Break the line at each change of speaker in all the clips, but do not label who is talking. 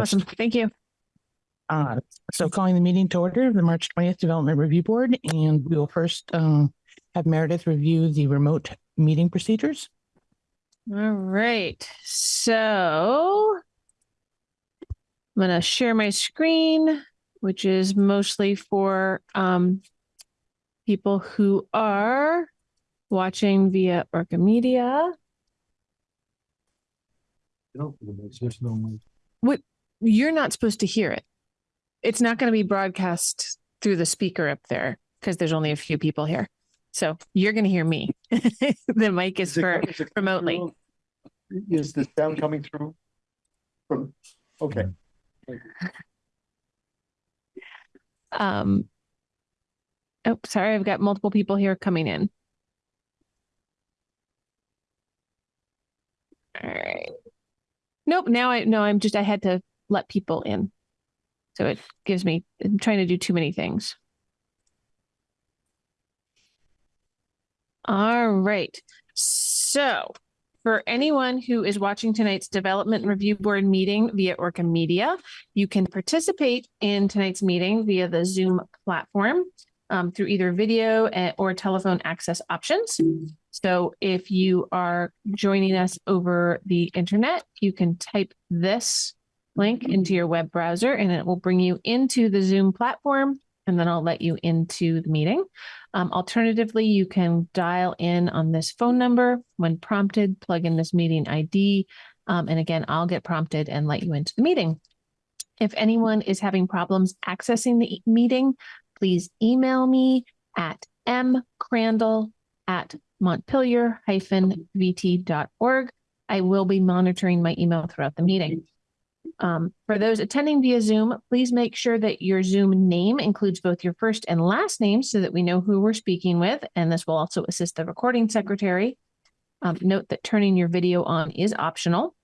Awesome. Thank you.
Uh, so calling the meeting to order, of the March twentieth Development Review Board, and we will first um have Meredith review the remote meeting procedures.
All right. So I'm going to share my screen, which is mostly for um, people who are watching via Orca Media. You're not supposed to hear it. It's not going to be broadcast through the speaker up there because there's only a few people here. So you're going to hear me. the mic is for
is it
remotely.
through? Is the sound coming through? From, okay,
Um, oh, sorry, I've got multiple people here coming in. All right. Nope, now I no, I'm just I had to let people in. So it gives me I'm trying to do too many things. All right. So for anyone who is watching tonight's Development Review Board meeting via Orca Media, you can participate in tonight's meeting via the Zoom platform um, through either video eh, or telephone access options. So if you are joining us over the internet, you can type this link into your web browser and it will bring you into the Zoom platform and then I'll let you into the meeting. Um, alternatively, you can dial in on this phone number when prompted, plug in this meeting ID, um, and again, I'll get prompted and let you into the meeting. If anyone is having problems accessing the meeting, please email me at mcrandall at montpelier-vt.org. I will be monitoring my email throughout the meeting. Um, for those attending via Zoom, please make sure that your Zoom name includes both your first and last name so that we know who we're speaking with, and this will also assist the recording secretary. Um, note that turning your video on is optional.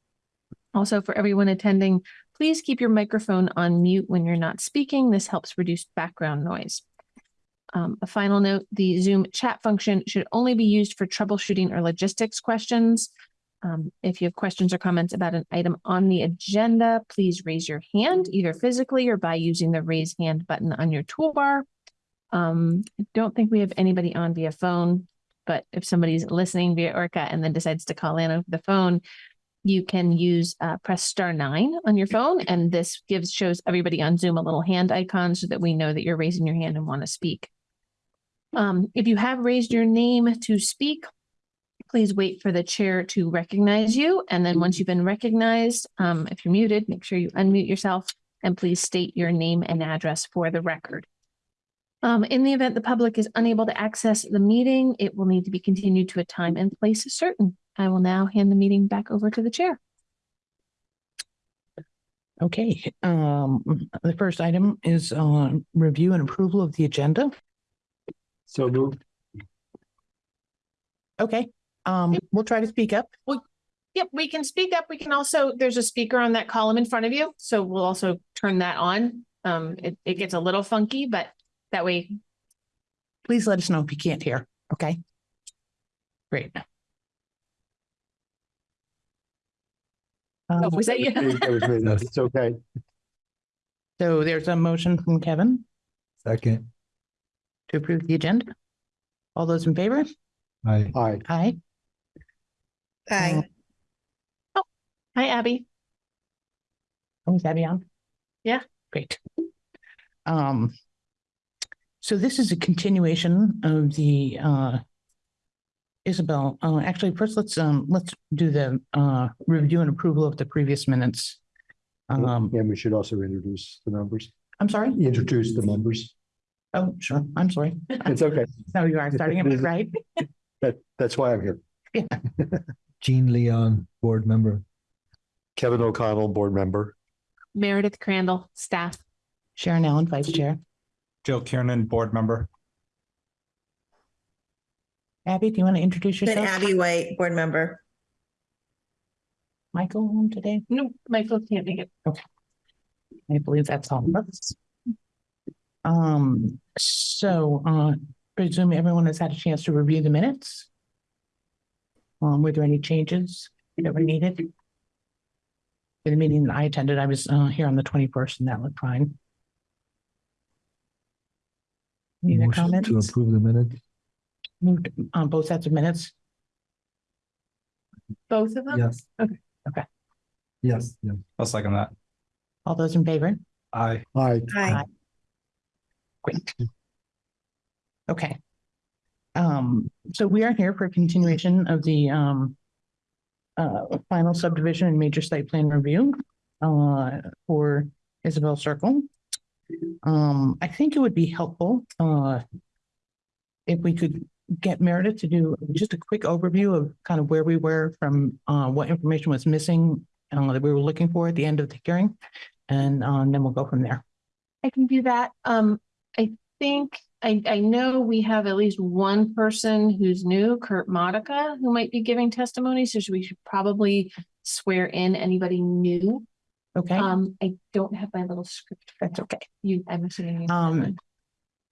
Also, for everyone attending, please keep your microphone on mute when you're not speaking. This helps reduce background noise. Um, a final note, the Zoom chat function should only be used for troubleshooting or logistics questions. Um, if you have questions or comments about an item on the agenda, please raise your hand either physically or by using the raise hand button on your toolbar. Um, I don't think we have anybody on via phone, but if somebody's listening via Orca and then decides to call in over the phone, you can use uh, press star nine on your phone, and this gives shows everybody on Zoom a little hand icon so that we know that you're raising your hand and want to speak. Um, if you have raised your name to speak, please wait for the chair to recognize you. And then once you've been recognized, um, if you're muted, make sure you unmute yourself and please state your name and address for the record. Um, in the event the public is unable to access the meeting, it will need to be continued to a time and place certain. I will now hand the meeting back over to the chair.
Okay, um, the first item is uh review and approval of the agenda.
so moved.
Okay, um, we'll try to speak up.
Yep, we can speak up. We can also, there's a speaker on that column in front of you. So we'll also turn that on. Um, it, it gets a little funky, but that way
Please let us know if you can't hear, okay? Great.
Oh,
Um,
was that you?
That was me. It's okay.
So there's a motion from Kevin
Second,
to approve the agenda. All those in favor?
I,
Aye,
Aye.
Aye.
Oh, hi, Abby.
Oh, is Abby on?
Yeah.
Great. Um, so this is a continuation of the, uh, Isabel, uh, actually, first let's, um, let's do the, uh, review and approval of the previous minutes. Um,
and we should also introduce the members,
I'm sorry?
introduce the members.
Oh, sure. I'm sorry.
It's okay.
No, you are starting it right.
That, that's why I'm here.
Jean Leon, board member.
Kevin O'Connell, board member.
Meredith Crandall, staff.
Sharon Allen, Vice Chair.
Joe Kiernan, board member.
Abby, do you want to introduce
Then
yourself?
Abby White, board member.
Michael on today?
No, Michael can't make it. Okay.
I believe that's all of us. Um, so, uh, presume everyone has had a chance to review the minutes. Um, were there any changes that were needed? for the meeting that I attended. I was uh here on the twenty-first and that looked fine. Any other
Motion To
comments?
approve the minutes.
Moved on both sets of minutes.
Both of them?
Yes.
Okay.
Okay.
Yes, yes.
I'll second that.
All those in favor?
Aye.
Aye.
Aye.
Great. Okay. Um, so we are here for continuation of the um uh final subdivision and major site plan review uh for Isabel Circle. Um, I think it would be helpful uh if we could get Meredith to do just a quick overview of kind of where we were from uh what information was missing uh, that we were looking for at the end of the hearing. And um, then we'll go from there.
I can do that. Um, I think, I, I know we have at least one person who's new, Kurt Motyka, who might be giving testimony, so we should probably swear in anybody new.
Okay?
Um, I don't have my little script.
That's okay.
You, I'm assuming. you
Um.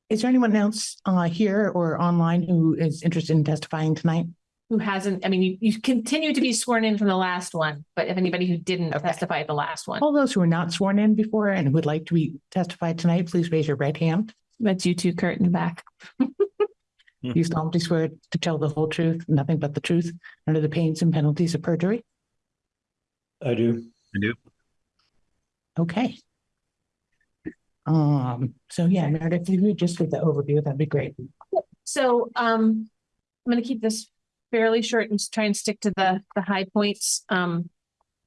Is there anyone else uh here or online who is interested in testifying tonight?
Who hasn't, I mean, you, you continue to be sworn in from the last one, but if anybody who didn't
Okay.
testify at the last one,
All those who are not sworn in before and would like to be testified tonight, please raise your right hand.
That's you two, Kurt in the back.
You solemnly swear to tell the whole truth, nothing but the truth, under the pains and penalties of perjury.
I do. I do.
Okay. Um, so yeah, Meredith, if you would just give the overview, that'd be great.
So, um, I'm gonna keep this fairly short and just try and stick to the, the high points. Um,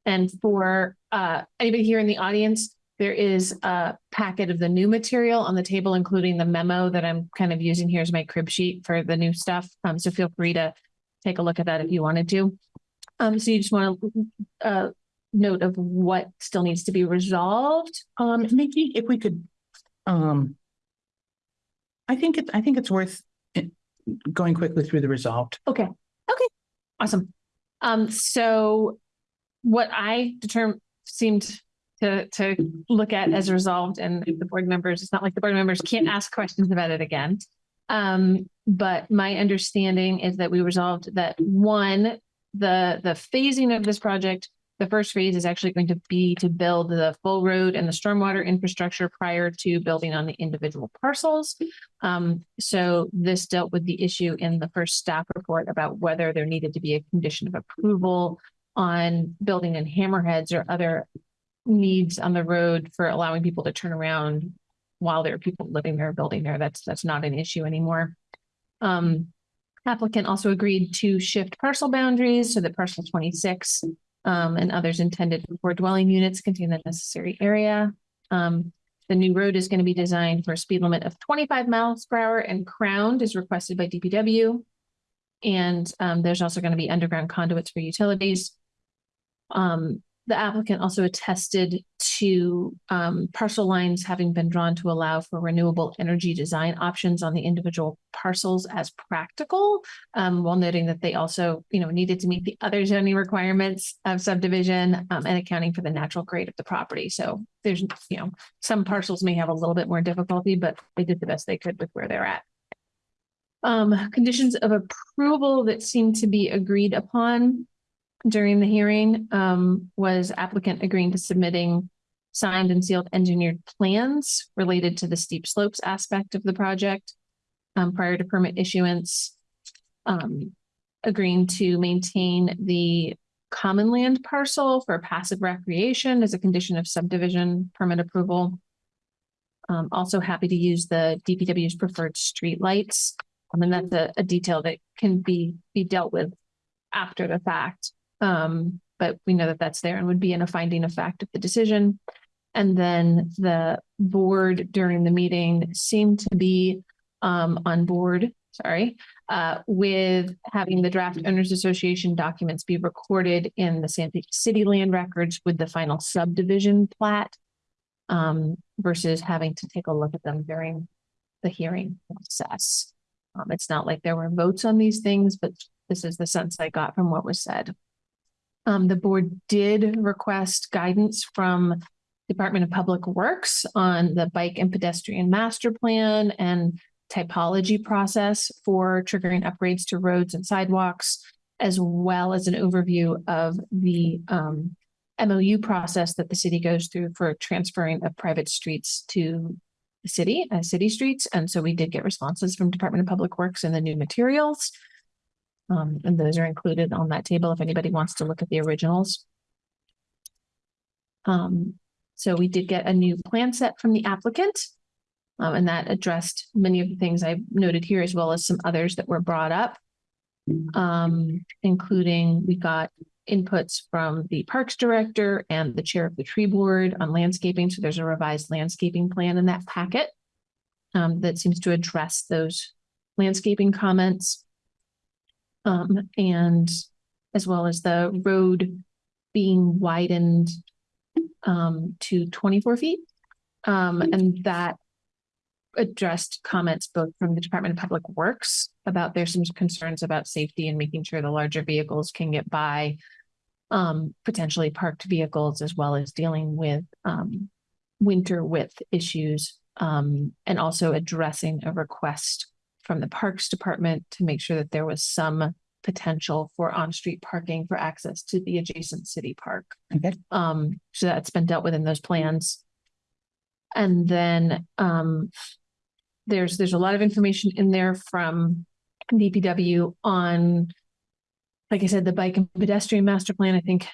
and for, uh, anybody here in the audience, there is a packet of the new material on the table, including the memo that I'm kind of using here as my crib sheet for the new stuff. Um, so feel free to take a look at that if you wanted to. Um, so you just want to, uh, note of what still needs to be resolved.
Um, maybe if we could, um. I think it, I think it's worth going quickly through the resolved.
Okay, okay, awesome. Um, so what I determined seemed to, to look at as resolved and the board members, it's not like the board members can't ask questions about it again. Um, but my understanding is that we resolved that one, the, the phasing of this project, the first phase is actually going to be to build the full road and the stormwater infrastructure prior to building on the individual parcels. Um, so this dealt with the issue in the first staff report about whether there needed to be a condition of approval on building in hammerheads or other needs on the road for allowing people to turn around while there are people living there, building there. That's, that's not an issue anymore. Um, applicant also agreed to shift parcel boundaries so that parcel twenty-six um, and others intended for dwelling units contain the necessary area. Um, the new road is going to be designed for a speed limit of twenty-five miles per hour and crowned as requested by DPW. And um, there's also going to be underground conduits for utilities. Um, the applicant also attested to um, parcel lines having been drawn to allow for renewable energy design options on the individual parcels as practical. Um, while noting that they also, you know, needed to meet the other zoning requirements of subdivision um, and accounting for the natural grade of the property. So there's, you know, some parcels may have a little bit more difficulty, but they did the best they could with where they're at. Um, conditions of approval that seem to be agreed upon during the hearing, um, was applicant agreeing to submitting signed and sealed engineered plans related to the steep slopes aspect of the project, um, prior to permit issuance. Um, agreeing to maintain the common land parcel for passive recreation as a condition of subdivision permit approval. Um, also happy to use the DPW's preferred streetlights. I mean, that's a, a detail that can be, be dealt with after the fact. Um, but we know that that's there and would be in a finding of fact of the decision. And then the board during the meeting seemed to be, um, on board, sorry, uh, with having the draft owners association documents be recorded in the Santa City land records with the final subdivision plat. Um, versus having to take a look at them during the hearing process. Um, it's not like there were votes on these things, but this is the sense I got from what was said. Um, the board did request guidance from Department of Public Works on the bike and pedestrian master plan and typology process for triggering upgrades to roads and sidewalks, as well as an overview of the um MOU process that the city goes through for transferring of private streets to the city, as city streets. And so we did get responses from Department of Public Works and the new materials. Um, and those are included on that table if anybody wants to look at the originals. Um, so we did get a new plan set from the applicant. Um, and that addressed many of the things I noted here as well as some others that were brought up. Um, including we got inputs from the Parks Director and the Chair of the Tree Board on landscaping. So there's a revised landscaping plan in that packet. Um, that seems to address those landscaping comments. Um, and as well as the road being widened um, to twenty-four feet. Um, and that addressed comments both from the Department of Public Works about there's some concerns about safety and making sure the larger vehicles can get by um, potentially parked vehicles as well as dealing with um, winter width issues um, and also addressing a request from the Parks Department to make sure that there was some potential for on-street parking for access to the adjacent city park.
Okay.
Um, so that's been dealt with in those plans. And then, um, there's, there's a lot of information in there from DPW on, like I said, the bike and pedestrian master plan. I think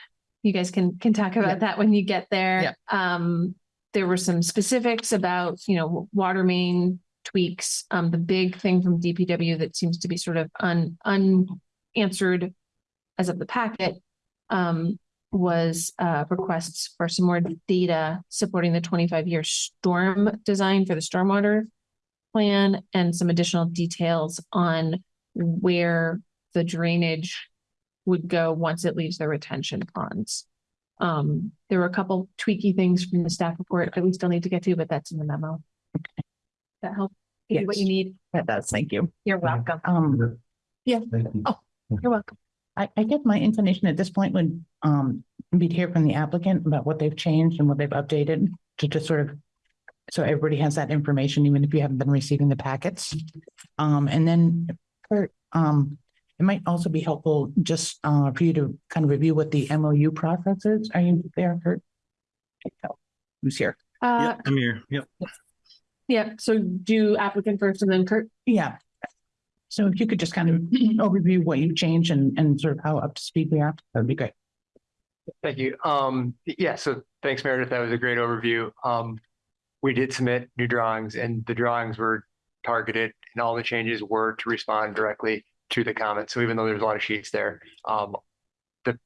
you guys can, can talk
Yeah.
about that when you get there.
Yeah.
Um, there were some specifics about, you know, water main tweaks. Um, the big thing from DPW that seems to be sort of un, unanswered as of the packet, um, was, uh, requests for some more data supporting the twenty-five year storm design for the stormwater plan and some additional details on where the drainage would go once it leaves the retention ponds. Um, there were a couple tweaky things from the staff report that we still need to get to, but that's in the memo. That help? Give you What you
Yes.
need?
That does, thank you.
You're welcome.
Um,
Yeah.
Thank you.
Oh. You're welcome.
I, I guess my inclination at this point would, um, be to hear from the applicant about what they've changed and what they've updated to just sort of. So everybody has that information, even if you haven't been receiving the packets. Um, and then, Kurt, um, it might also be helpful just, uh, for you to kind of review what the MOU process is. Are you there, Kurt? Who's here?
Uh,
I'm here. Yep.
Yeah, so do applicant first and then Kurt.
Yeah. So if you could just kind of overview what you've changed and, and sort of how up to speed we are, that'd be great.
Thank you. Um, yeah, so thanks Meredith. That was a great overview. Um, we did submit new drawings and the drawings were targeted and all the changes were to respond directly to the comments. So even though there's a lot of sheets there, um, the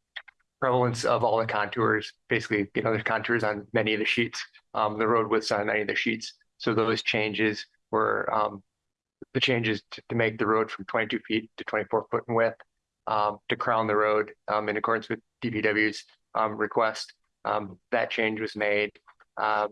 prevalence of all the contours, basically, you know, there's contours on many of the sheets, um, the road widths on many of the sheets. So those changes were, um, the changes to, to make the road from twenty-two feet to twenty-four foot in width, um, to crown the road, um, in accordance with DPW's, um, request. Um, that change was made. Um,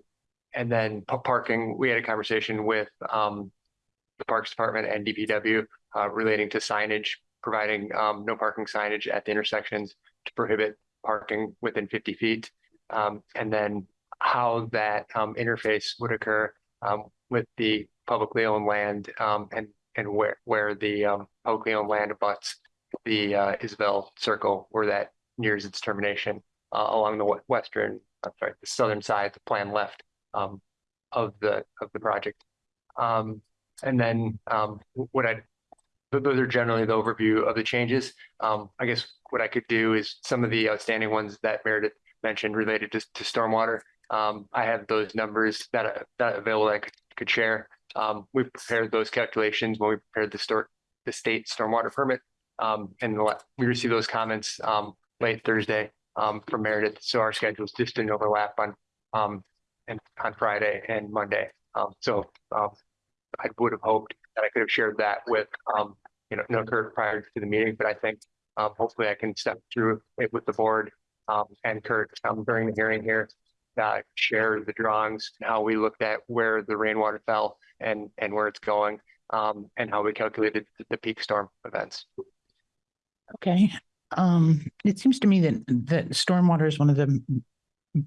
and then pa- parking, we had a conversation with, the Parks Department and DPW, uh, relating to signage, providing, no parking signage at the intersections to prohibit parking within fifty feet. And then how that, interface would occur, with the publicly owned land, um, and, and where, where the, um, publicly owned land abuts the, uh, Isabel Circle, where that nears its termination, uh, along the western, I'm sorry, the southern side, the plan left, um, of the, of the project. Um, and then, um, what I, th- those are generally the overview of the changes. Um, I guess what I could do is some of the outstanding ones that Meredith mentioned related to stormwater. Um, I have those numbers that, that available that I could, could share. Um, we prepared those calculations when we prepared the store, the state stormwater permit. Um, and we received those comments, um, late Thursday, um, from Meredith. So our schedules just didn't overlap on, um, and on Friday and Monday. Um, so, um, I would have hoped that I could have shared that with, um, you know, no Kurt prior to the meeting, but I think, um, hopefully I can step through it with the board, um, and Kurt, um, during the hearing here. Uh, share the drawings and how we looked at where the rainwater fell and, and where it's going, um, and how we calculated the- peak storm events.
Okay, um, it seems to me that, that stormwater is one of the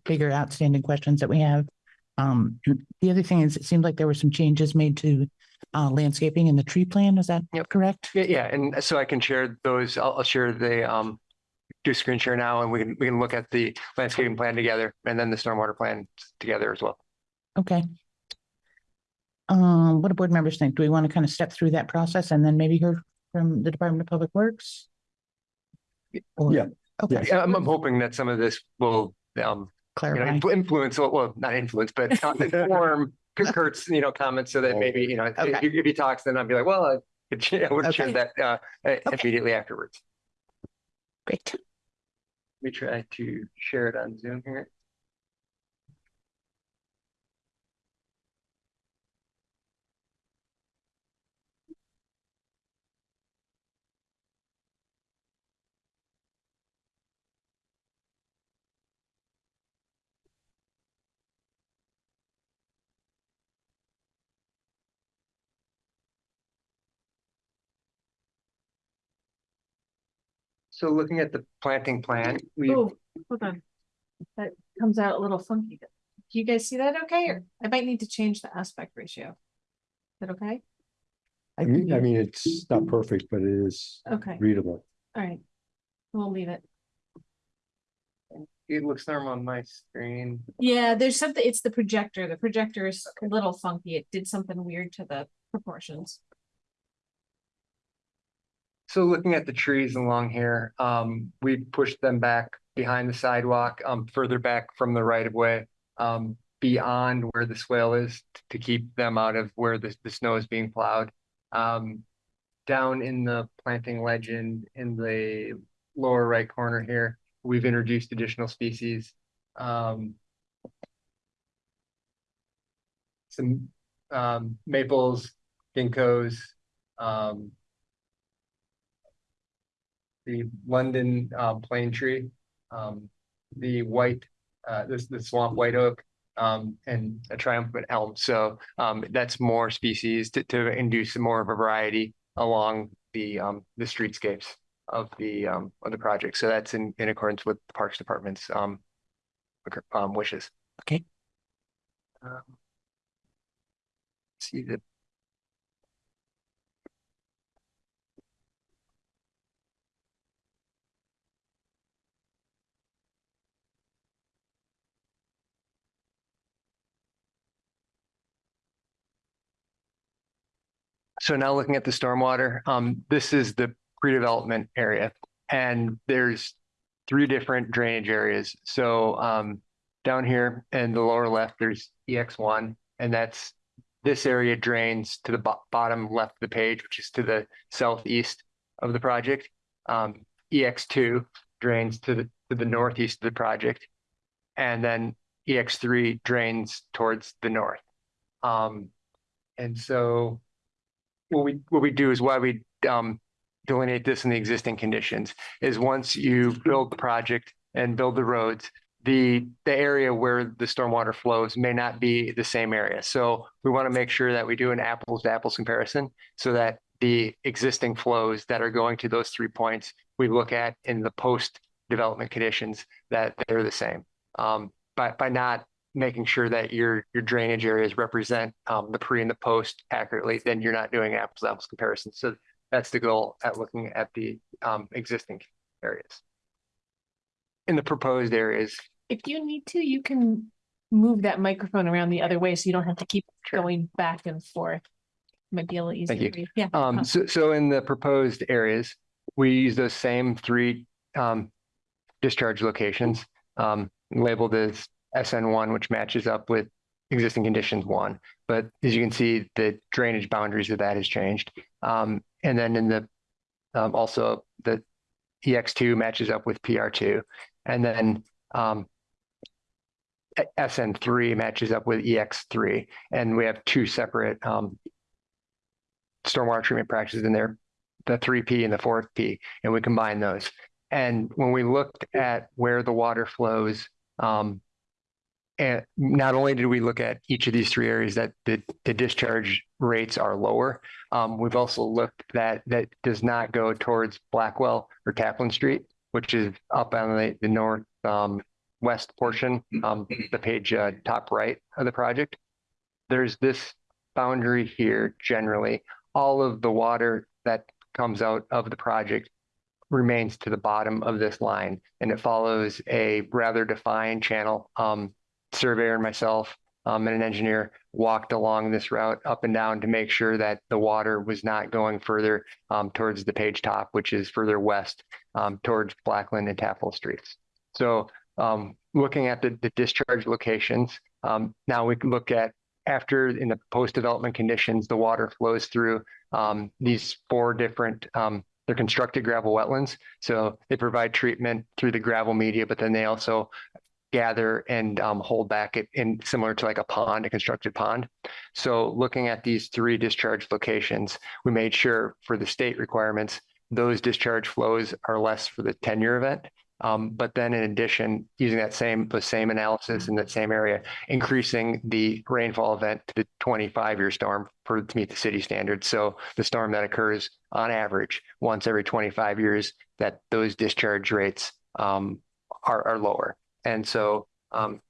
bigger outstanding questions that we have. Um, the other thing is, it seemed like there were some changes made to, uh, landscaping in the tree plan, is that
Yep.
correct?
Yeah, yeah, and so I can share those, I'll, I'll share the, um, do a screen share now and we can, we can look at the landscaping plan together and then the stormwater plan together as well.
Okay. Um, what do board members think? Do we want to kind of step through that process and then maybe hear from the Department of Public Works? Or-
Yeah.
Okay,
Yeah, I'm, I'm hoping that some of this will, um, you know,
clarify.
influ- influence, well, not influence, but uh, inform Kurt's, you know, comments so that maybe, you know, if
Okay.
he- if he talks, then I'd be like, well, I could, I would have shared
Okay.
that, uh, uh, immediately afterwards.
Great.
Let me try to share it on Zoom here. So looking at the planting plan, we,
Oh, hold on. That comes out a little funky. Do you guys see that okay? Or I might need to change the aspect ratio. Is that okay?
I mm-hmm. mean, I mean, it's not perfect, but it is
Okay,
readable.
all right. We'll leave it.
it looks normal on my screen.
Yeah, there's something, it's the projector. The projector is a little funky. It did something weird to the proportions.
So looking at the trees along here, um, we pushed them back behind the sidewalk, um, further back from the right of way. Um, beyond where the swale is to keep them out of where the, the snow is being plowed. Um, down in the planting legend in the lower right corner here, we've introduced additional species. Um. Some, um, maples, ginkgos, um the London uh plane tree, um, the white, uh, this, the swamp white oak, um, and a triumphant elm. So, um, that's more species to, to induce more of a variety along the, um, the streetscapes of the, um, of the project. So that's in, in accordance with the Parks Department's, um, um, wishes.
Okay.
Um, See the So now looking at the stormwater, um, this is the pre-development area and there's three different drainage areas. So, um, down here in the lower left, there's EX one and that's this area drains to the bo- bottom left of the page, which is to the southeast of the project. Um, EX two drains to the, to the northeast of the project. And then EX three drains towards the north. Um, and so what we, what we do is why we, um, delineate this in the existing conditions is once you build the project and build the roads, the, the area where the stormwater flows may not be the same area. So we want to make sure that we do an apples to apples comparison so that the existing flows that are going to those three points, we look at in the post development conditions that they're the same. Um, by, by not making sure that your, your drainage areas represent, um, the pre and the post accurately, then you're not doing apples to apples comparison. So that's the goal at looking at the, um, existing areas. In the proposed areas,
If you need to, you can move that microphone around the other way so you don't have to keep
Sure.
going back and forth. Might be a little easier. for you. Yeah.
Um,
uh,
so, so in the proposed areas, we use those same three, um, discharge locations, um, labeled as SN one, which matches up with existing conditions one. But as you can see, the drainage boundaries of that has changed. Um, and then in the, um, also the EX two matches up with PR two. And then, um, SN three matches up with EX three, and we have two separate, um, stormwater treatment practices in there, the three P and the 4P, and we combine those. And when we looked at where the water flows, um, and not only did we look at each of these three areas that the, the discharge rates are lower, um, we've also looked that that does not go towards Blackwell or Taplin Street, which is up on the, the north, um, west portion, um, the page, uh, top right of the project. There's this boundary here generally all of the water that comes out of the project remains to the bottom of this line and it follows a rather defined channel. Um, surveyor and myself, um, and an engineer walked along this route up and down to make sure that the water was not going further, um, towards the page top, which is further west, um, towards Blackland and Taffel Streets. So, um, looking at the, the discharge locations, um, now we can look at after in the post-development conditions, the water flows through um, these four different, they're constructed gravel wetlands. So they provide treatment through the gravel media, but then they also gather and um, hold back it in similar to like a pond, a constructed pond. So looking at these three discharge locations, we made sure for the state requirements, those discharge flows are less for the 10-year event. Um, but then in addition, using that same, the same analysis in that same area, increasing the rainfall event to the 25-year storm for, to meet the city standards. So the storm that occurs on average once every 25 years, that those discharge rates um, are, are lower. And so um,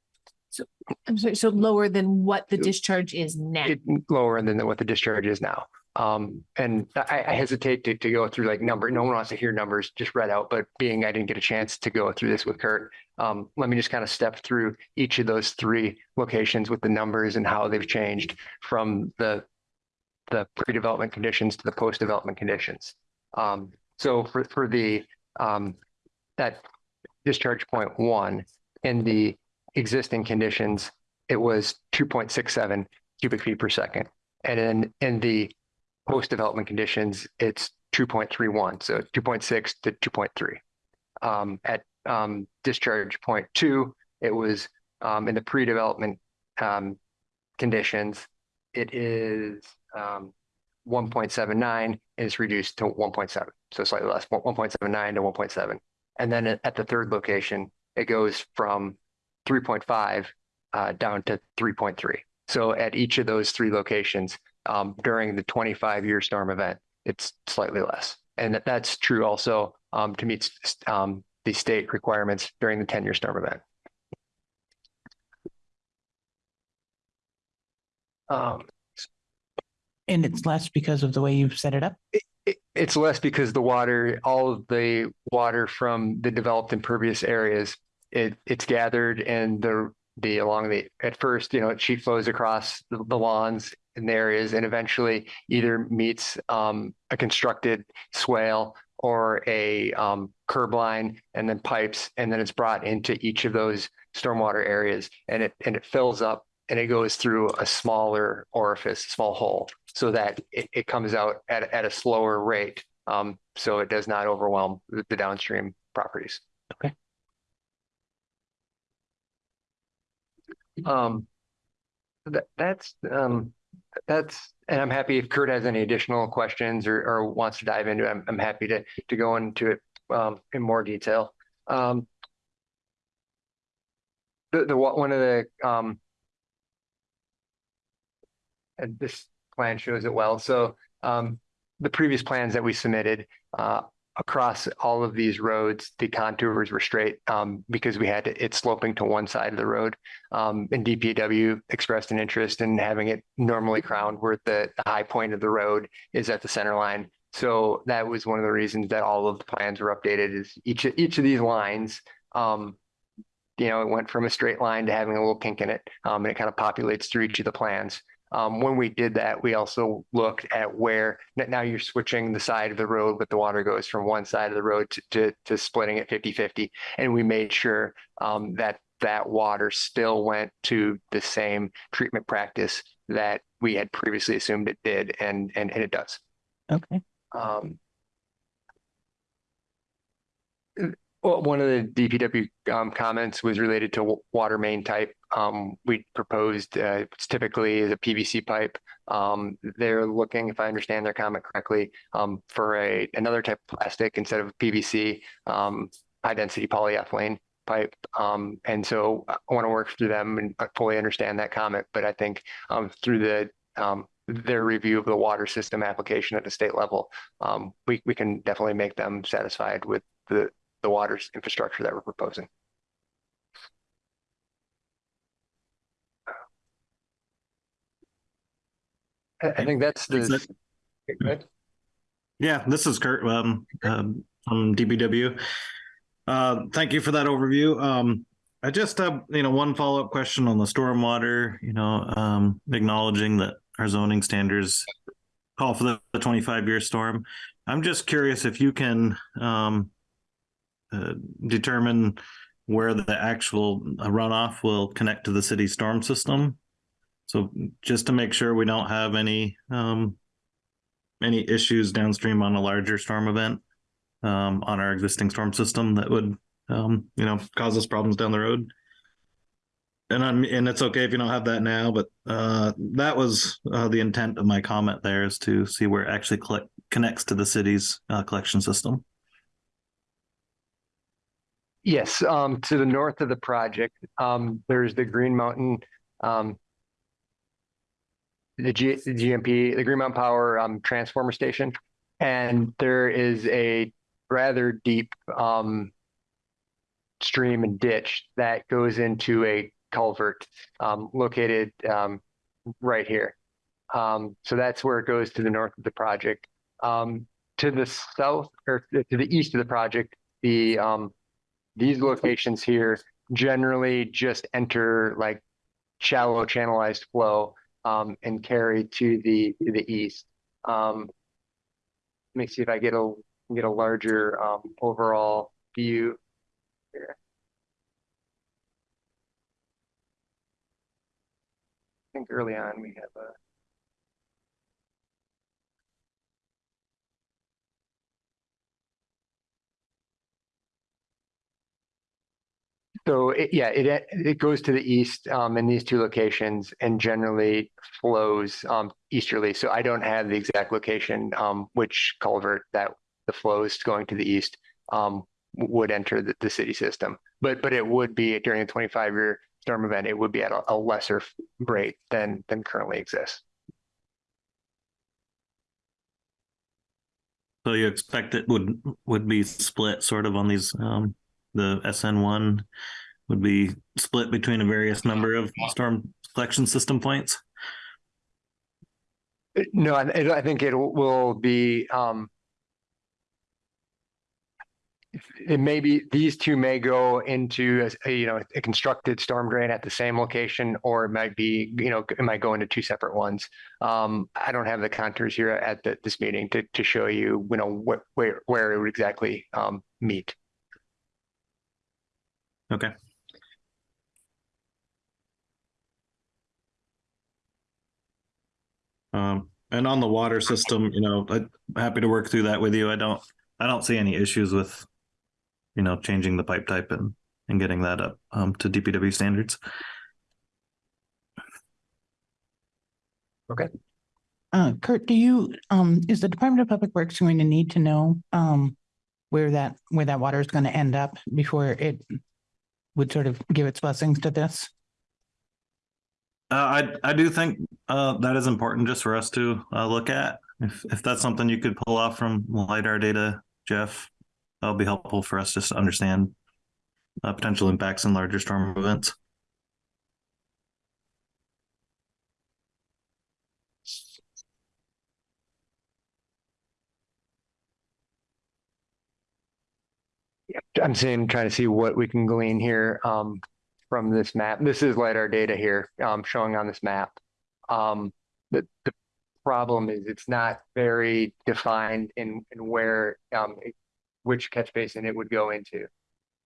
I'm sorry, so lower than what the discharge is now.
it lower than what the discharge is now. Um, and I, I hesitate to, to go through like number, no one wants to hear numbers just read out, but being I didn't get a chance to go through this with Kurt. Um, let me just kind of step through each of those three locations with the numbers and how they've changed from the the pre-development conditions to the post-development conditions. Um, so for, for the, um, that discharge point one in the existing conditions, it was two point six seven cubic feet per second. And in, in the post-development conditions, it's two point three one, so two point six to two point three. Um, at, um, discharge point two, it was, um, in the pre-development, um, conditions, it is, um, one point seven nine is reduced to one point seven, so slightly less, one point seven nine to one point seven. And then at the third location, it goes from three point five, uh, down to three point three. So at each of those three locations, um, during the twenty-five year storm event, it's slightly less. And that, that's true also, um, to meet, um, the state requirements during the ten-year storm event. Um,
And it's less because of the way you've set it up?
it, it's less because the water, all of the water from the developed impervious areas, it, it's gathered and the, the, along the, at first, you know, it sheet flows across the, the lawns in the areas and eventually either meets, um, a constructed swale or a, um, curb line and then pipes, and then it's brought into each of those stormwater areas and it, and it fills up and it goes through a smaller orifice, small hole, so that it, it comes out at, at a slower rate. Um, so it does not overwhelm the the downstream properties.
Okay.
Um, that, that's, um, that's, and I'm happy if Kurt has any additional questions or, or wants to dive into it, I'm, I'm happy to, to go into it, um, in more detail. Um, the, the, one one of the, um, and this plan shows it well. So um, the previous plans that we submitted uh, across all of these roads, the contours were straight um, because we had it sloping to one side of the road. Um, and DPW expressed an interest in having it normally crowned where the, the high point of the road is at the center line. So that was one of the reasons that all of the plans were updated is each, each of these lines um, you know, it went from a straight line to having a little kink in it, um, and it kind of populates through each of the plans. Um, when we did that, we also looked at where now you're switching the side of the road, but the water goes from one side of the road to, to, to splitting it 50 50. And we made sure um, that that water still went to the same treatment practice that we had previously assumed it did, and, and, and it does.
Okay.
Well, one of the DPW um, comments was related to water main type. Um, we proposed uh, it's typically is a PVC pipe. Um, they're looking, if I understand their comment correctly, um, for a another type of plastic instead of PVC, um, high density polyethylene pipe. Um, and so I want to work through them and I fully understand that comment. But I think through the their review of the water system application at the state level, we, we can definitely make them satisfied with the, the water infrastructure that we're proposing. I, I think that's the. Go ahead.
Yeah, this is Kurt. Um, um, from DPW. Uh, thank you for that overview. Um, I just have, you know, one follow-up question on the stormwater, you know, um, acknowledging that our zoning standards call for the, the twenty-five year storm. I'm just curious if you can, um, uh, determine where the actual runoff will connect to the city storm system. So just to make sure we don't have any, um, any issues downstream on a larger storm event um, on our existing storm system that would, um, you know, cause us problems down the road. And I'm, and it's okay if you don't have that now, but uh, that was uh, the intent of my comment there is to see where it actually connects to the city's uh, collection system.
Yes, um, to the north of the project, um, there's the Green Mountain, um, the G, the GMP, the Green Mountain Power, um, transformer station. And there is a rather deep, um, stream and ditch that goes into a culvert, um, located, um, right here. Um, so that's where it goes to the north of the project. Um, to the south or to the east of the project, the, um, these locations here generally just enter like shallow channelized flow um, and carry to the to the east. Um, let me see if I get a get a larger um, overall view here. I think early on we have a So it, yeah, it it goes to the east um, in these two locations and generally flows um, easterly. So I don't have the exact location um, which culvert that the flows going to the east um, would enter the, the city system. But but it would be during a 25 year storm event. It would be at a, a lesser rate than than currently exists.
So you expect it would would be split sort of on these um, the SN one would be split between a various number of storm collection system points.
No, I, I think it will be. Um, it may be these two may go into a, a, you know a constructed storm drain at the same location, or it might be you know it might go into two separate ones. Um, I don't have the contours here at the, this meeting to to show you you know what where where it would exactly um, meet.
Okay. Um, and on the water system, you know, I'm happy to work through that with you. I don't, I don't see any issues with, you know, changing the pipe type and, and getting that up um, to DPW standards.
Uh, Kurt, do you, um, is the Department of Public Works going to need to know, um, where that, where that water is going to end up before it would sort of give its blessings to this?
Uh, I I do think uh, that is important just for us to uh, look at. If if that's something you could pull off from lidar data, Jeff, that'll be helpful for us just to understand uh, potential impacts in larger storm events.
I'm seeing, trying to see what we can glean here um, from this map. This is LiDAR data here um, showing on this map. Um, the, the problem is it's not very defined in, in where, um, it- which catch basin it would go into.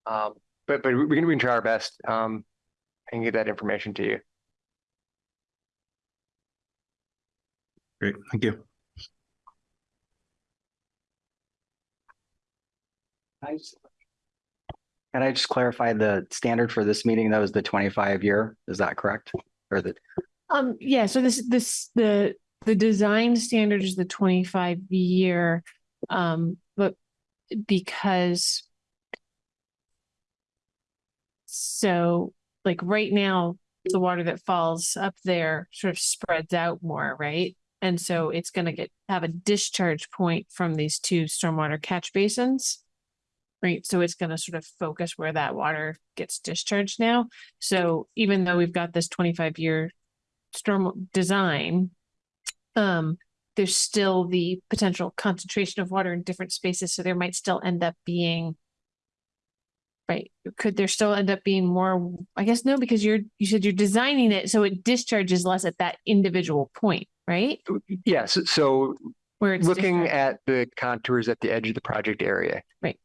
Um, but but we can, we can try our best um, and get that information to you.
Great, thank you.
Can I just clarify the standard for this meeting? That was the twenty-five year, is that correct? Or the,
Um, yeah, so this, this, the, the design standard is the twenty-five year, um, but because so like right now, the water that falls up there sort of spreads out more, right? And so it's gonna get, have a discharge point from these two stormwater catch basins. Right, so it's gonna sort of focus where that water gets discharged now. So even though we've got this twenty-five year storm design. Um, there's still the potential concentration of water in different spaces, so there might still end up being right, could there still end up being more, I guess no, because you're, you said you're designing it so it discharges less at that individual point, right?
Yes, so
Where it's
looking
discharged.
at the contours at the edge of the project area.
Right.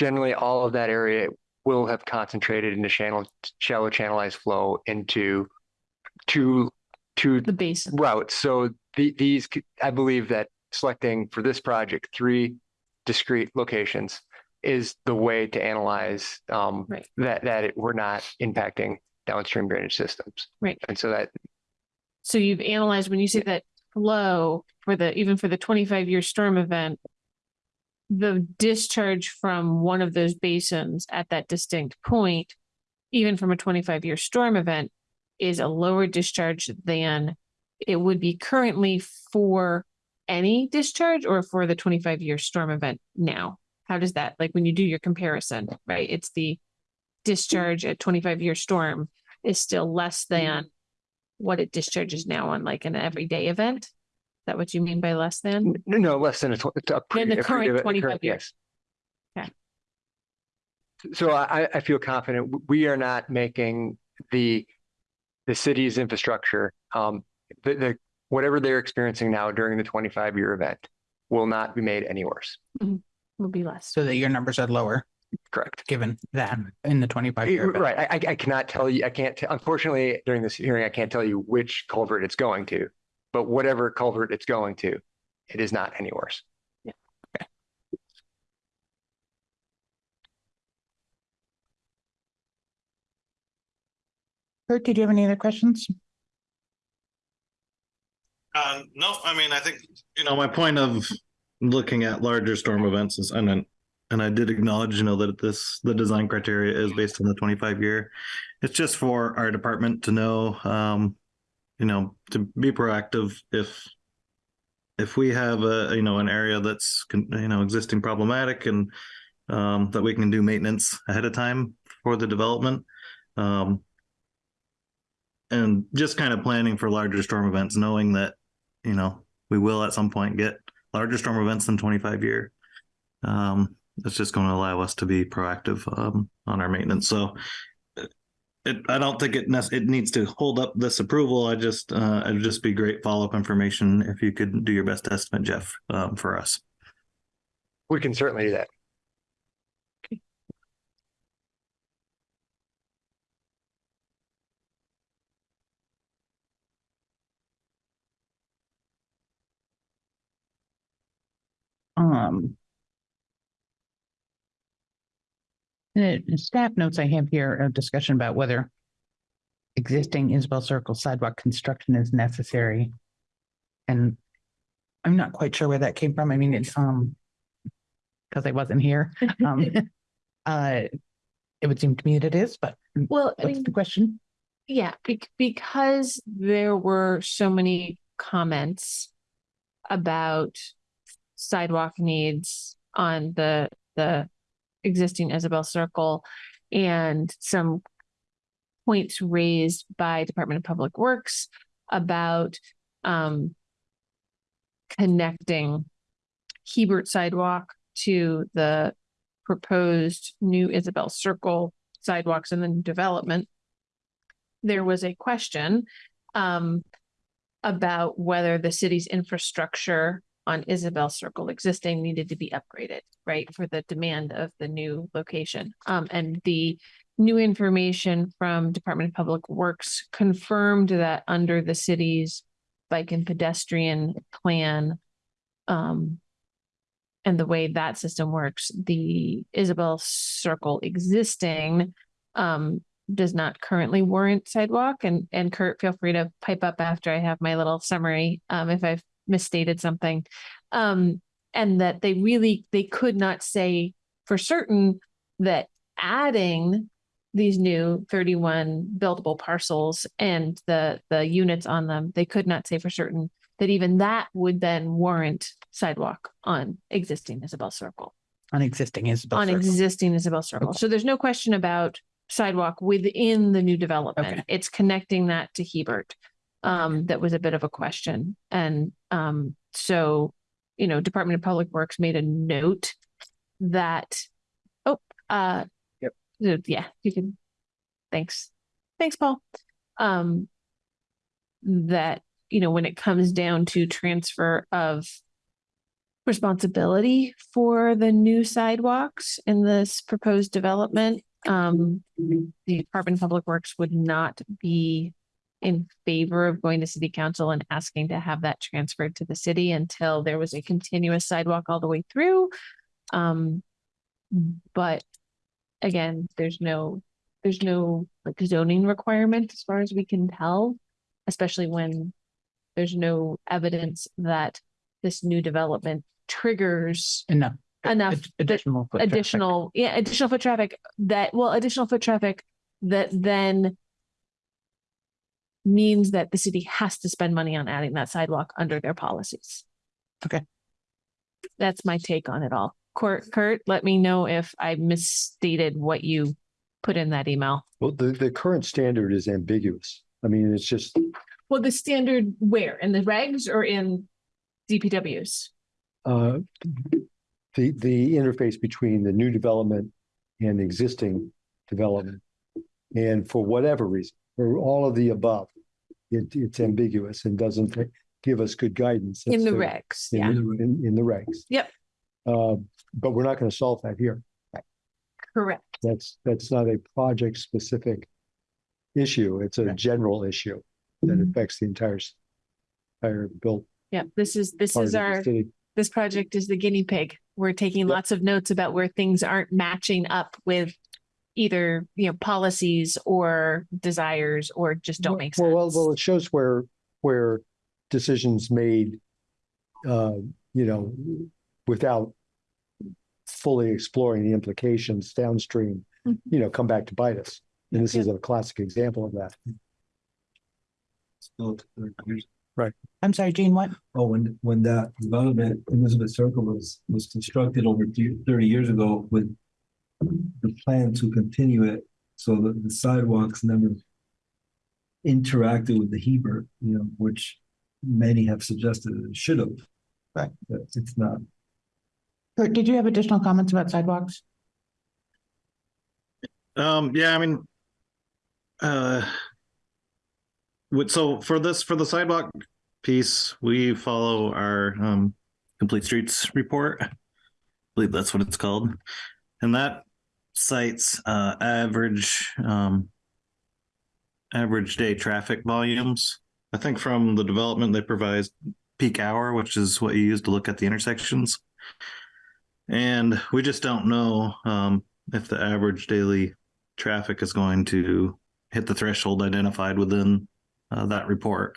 Generally, all of that area will have concentrated into channel, shallow channelized flow into two, two
the basin.
routes. So the, these, I believe that selecting for this project, three discrete locations is the way to analyze um,
Right.
that, that it- we're not impacting downstream drainage systems.
Right.
And so that,
So you've analyzed, when you say that flow for the, even for the twenty-five year storm event, the discharge from one of those basins at that distinct point, even from a twenty-five year storm event, is a lower discharge than it would be currently for any discharge or for the twenty-five year storm event now? How does that, like, when you do your comparison, right? It's the discharge at twenty-five year storm is still less than mm-hmm. what it discharges now on like an everyday event? Is that what you mean by less than?
no, no, less than a. tw- a pre-
Than the
a pre-
current
a
25
current-
years.
yes.
Okay.
So I, I feel confident we are not making the, the city's infrastructure, um, the, the, whatever they're experiencing now during the twenty-five year event will not be made any worse.
Will be less.
So that your numbers are lower,
Correct.
given that in the twenty-five
Eh,
year.
Right. I, I- I cannot tell you, I can't, t- unfortunately, during this hearing, I can't tell you which culvert it's going to. But whatever culvert it's going to, it is not any worse.
Kurt, did you have any other questions?
Uh, no, I mean, I think, you know, my point of looking at larger storm events is, and then, and I did acknowledge, you know, that this, the design criteria is based on the twenty-five year. It's just for our department to know, um, you know, to be proactive if, if we have a, you know, an area that's, you know, existing problematic and, um, that we can do maintenance ahead of time for the development. Um, and just kind of planning for larger storm events, knowing that, you know, we will at some point get larger storm events than twenty-five year. Um, it's just going to allow us to be proactive, um, on our maintenance. So it, I don't think it nec- it needs to hold up this approval. I just, uh, it'd just be great follow-up information if you could do your best estimate, Jeff, um, for us.
We can certainly do that.
Um. The staff notes I have here, a discussion about whether existing Isabel Circle sidewalk construction is necessary. And I'm not quite sure where that came from. I mean, it's, um, because I wasn't here. Um, uh, it would seem to me that it is, but
Well, I mean,
the question?
yeah, bec- because there were so many comments about sidewalk needs on the, the existing Isabel Circle and some points raised by Department of Public Works about, um, connecting Hebert sidewalk to the proposed new Isabel Circle sidewalks in the development. There was a question um about whether the city's infrastructure on Isabel Circle existing needed to be upgraded, right, for the demand of the new location. Um, and the new information from Department of Public Works confirmed that under the city's bike and pedestrian plan, um, and the way that system works, the Isabel Circle existing um does not currently warrant sidewalk and and Kurt, feel free to pipe up after I have my little summary um if I've misstated something. Um and that they really they could not say for certain that adding these new 31 buildable parcels and the the units on them, they could not say for certain that even that would then warrant sidewalk on existing Isabel Circle,
On existing Isabel
on
Circle?
existing Isabel Circle.
Okay.
So there's no question about sidewalk within the new development.
Okay.
It's connecting that to Hebert. Um, that was a bit of a question. And um, so, you know, Department of Public Works made a note that, oh, uh.
Yep.
Yeah, you can, thanks. Thanks, Paul. Um. That, you know, when it comes down to transfer of responsibility for the new sidewalks in this proposed development, um, the Department of Public Works would not be in favor of going to city council and asking to have that transferred to the city until there was a continuous sidewalk all the way through. Um, but again, there's no, there's no like zoning requirement as far as we can tell, especially when there's no evidence that this new development triggers
Enough.
enough
Ad- Additional. foot traffic.
additional, yeah, additional foot traffic that, well, additional foot traffic that then means that the city has to spend money on adding that sidewalk under their policies.
Okay.
That's my take on it all. Kurt, Kurt, let me know if I misstated what you put in that email.
Well, the, the current standard is ambiguous. I mean, it's just,
Well, the standard where? In the regs or in DPWs?
uh, the, the interface between the new development and existing development. And for whatever reason, for all of the above, it, it's ambiguous and doesn't give us good guidance.
In the
to-
regs,
in
yeah,
the- In, in the regs.
Yep.
Uh, but we're not going to solve that here.
correct.
That's, that's not a project specific issue. It's a
Right.
general issue that
Mm-hmm.
affects the entire, s- entire built.
Yeah, this is, this
part
is
the
our,
city.
this project is the guinea pig. We're taking
Yep.
lots of notes about where things aren't matching up with either, you know, policies or desires or just don't make sense.
Well, well, well, it shows where, where decisions made, uh, you know, without fully exploring the implications downstream,
Mhm.
you know, come back to bite us. And this is a classic example of that.
Still, there's-
I'm sorry, Gene, what?
Oh, when, when that development, Elizabeth Circle was, was constructed over thirty years ago with the plan to continue it, so that the sidewalks never interacted with the Hebert, you know, which many have suggested it should have.
Right.
But it's not.
Kurt, did you have additional comments about sidewalks?
Um, yeah, I mean, uh, so for this, for the sidewalk piece, we follow our, um, complete streets report. I believe that's what it's called. And that cites, uh, average, um, average day traffic volumes. I think from the development, they provide peak hour, which is what you use to look at the intersections. And we just don't know, um, if the average daily traffic is going to hit the threshold identified within uh, that report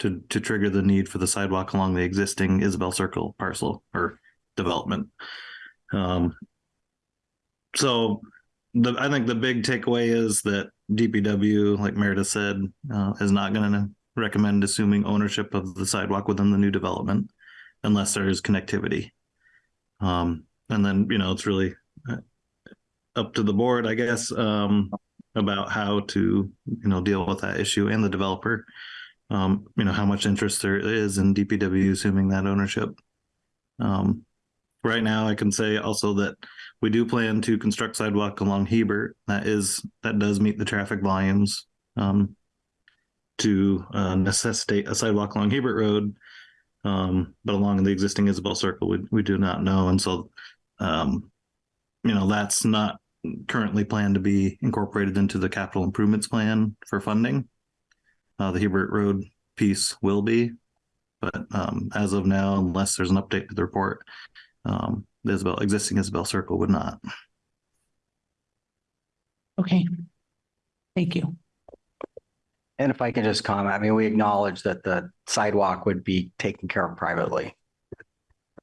to to trigger the need for the sidewalk along the existing Isabel Circle parcel or development. Um, so the I think the big takeaway is that DPW, like Meredith said, uh, is not going to recommend assuming ownership of the sidewalk within the new development unless there is connectivity. Um, and then you know it's really uh, up to the board, I guess, um, about how to, you know, deal with that issue and the developer. Um, you know, how much interest there is in DPW assuming that ownership. Um, right now, I can say also that we do plan to construct sidewalk along Hebert. That is, that does meet the traffic volumes, um, to, uh, necessitate a sidewalk along Hebert Road. Um, but along the existing Isabel Circle, we, we do not know. And so, um, you know, that's not currently planned to be incorporated into the capital improvements plan for funding. Uh, the Hebert Road piece will be, but um, as of now, unless there's an update to the report, um, the Isabel, existing Isabel Circle would not.
Okay. Thank you.
And if I can just comment, I mean, we acknowledge that the sidewalk would be taken care of privately,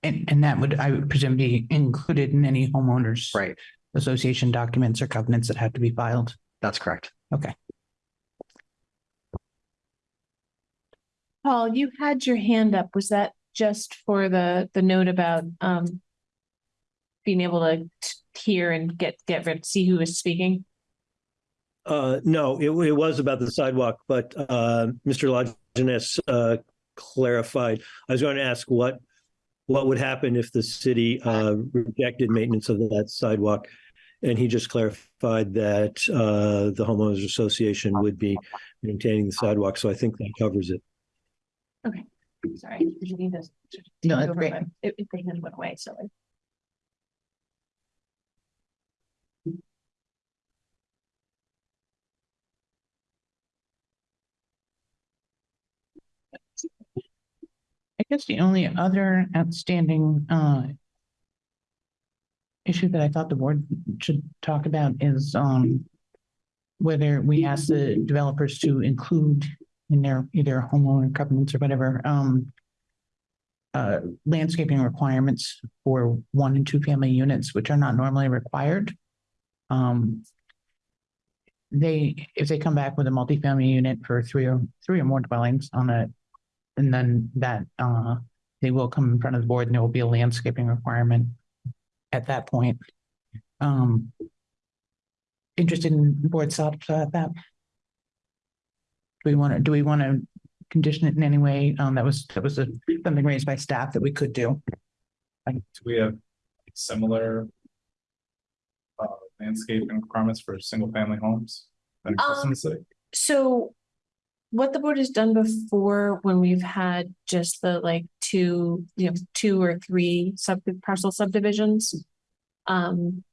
And, and that would, I would presume, be included in any homeowners.
right?
Association documents or covenants that have to be filed.
That's correct. Okay.
Paul, you had your hand up. Was that just for the, the note about, um, being able to hear and get, get, rid- see who is speaking?
Uh, no, it, it was about the sidewalk, but, uh, Mr. Lajeunesse, uh, clarified. I was going to ask what, what would happen if the city uh, rejected maintenance of that sidewalk? And he just clarified that uh, the homeowners association would be maintaining the sidewalk. So I think that covers it.
Sorry. did you need this?
No, that's great.
If, if they hand went away, so. I-
I guess the only other outstanding uh issue that I thought the board should talk about is um whether we ask the developers to include in their either homeowner covenants or whatever um uh landscaping requirements for one and two family units, which are not normally required. Um they, if they come back with a multifamily unit for three or three or more dwellings on a and then that, uh, they will come in front of the board and there will be a landscaping requirement at that point. Um. Interested in board thoughts about that? Do we want to, do we want to condition it in any way? Um, that was, that was a, something raised by staff that we could do.
Do we have similar uh, landscaping requirements for single family homes? that exist in the city?
So what the board has done before when we've had just the like two, you know, two or three sub parcel subdivisions. Um,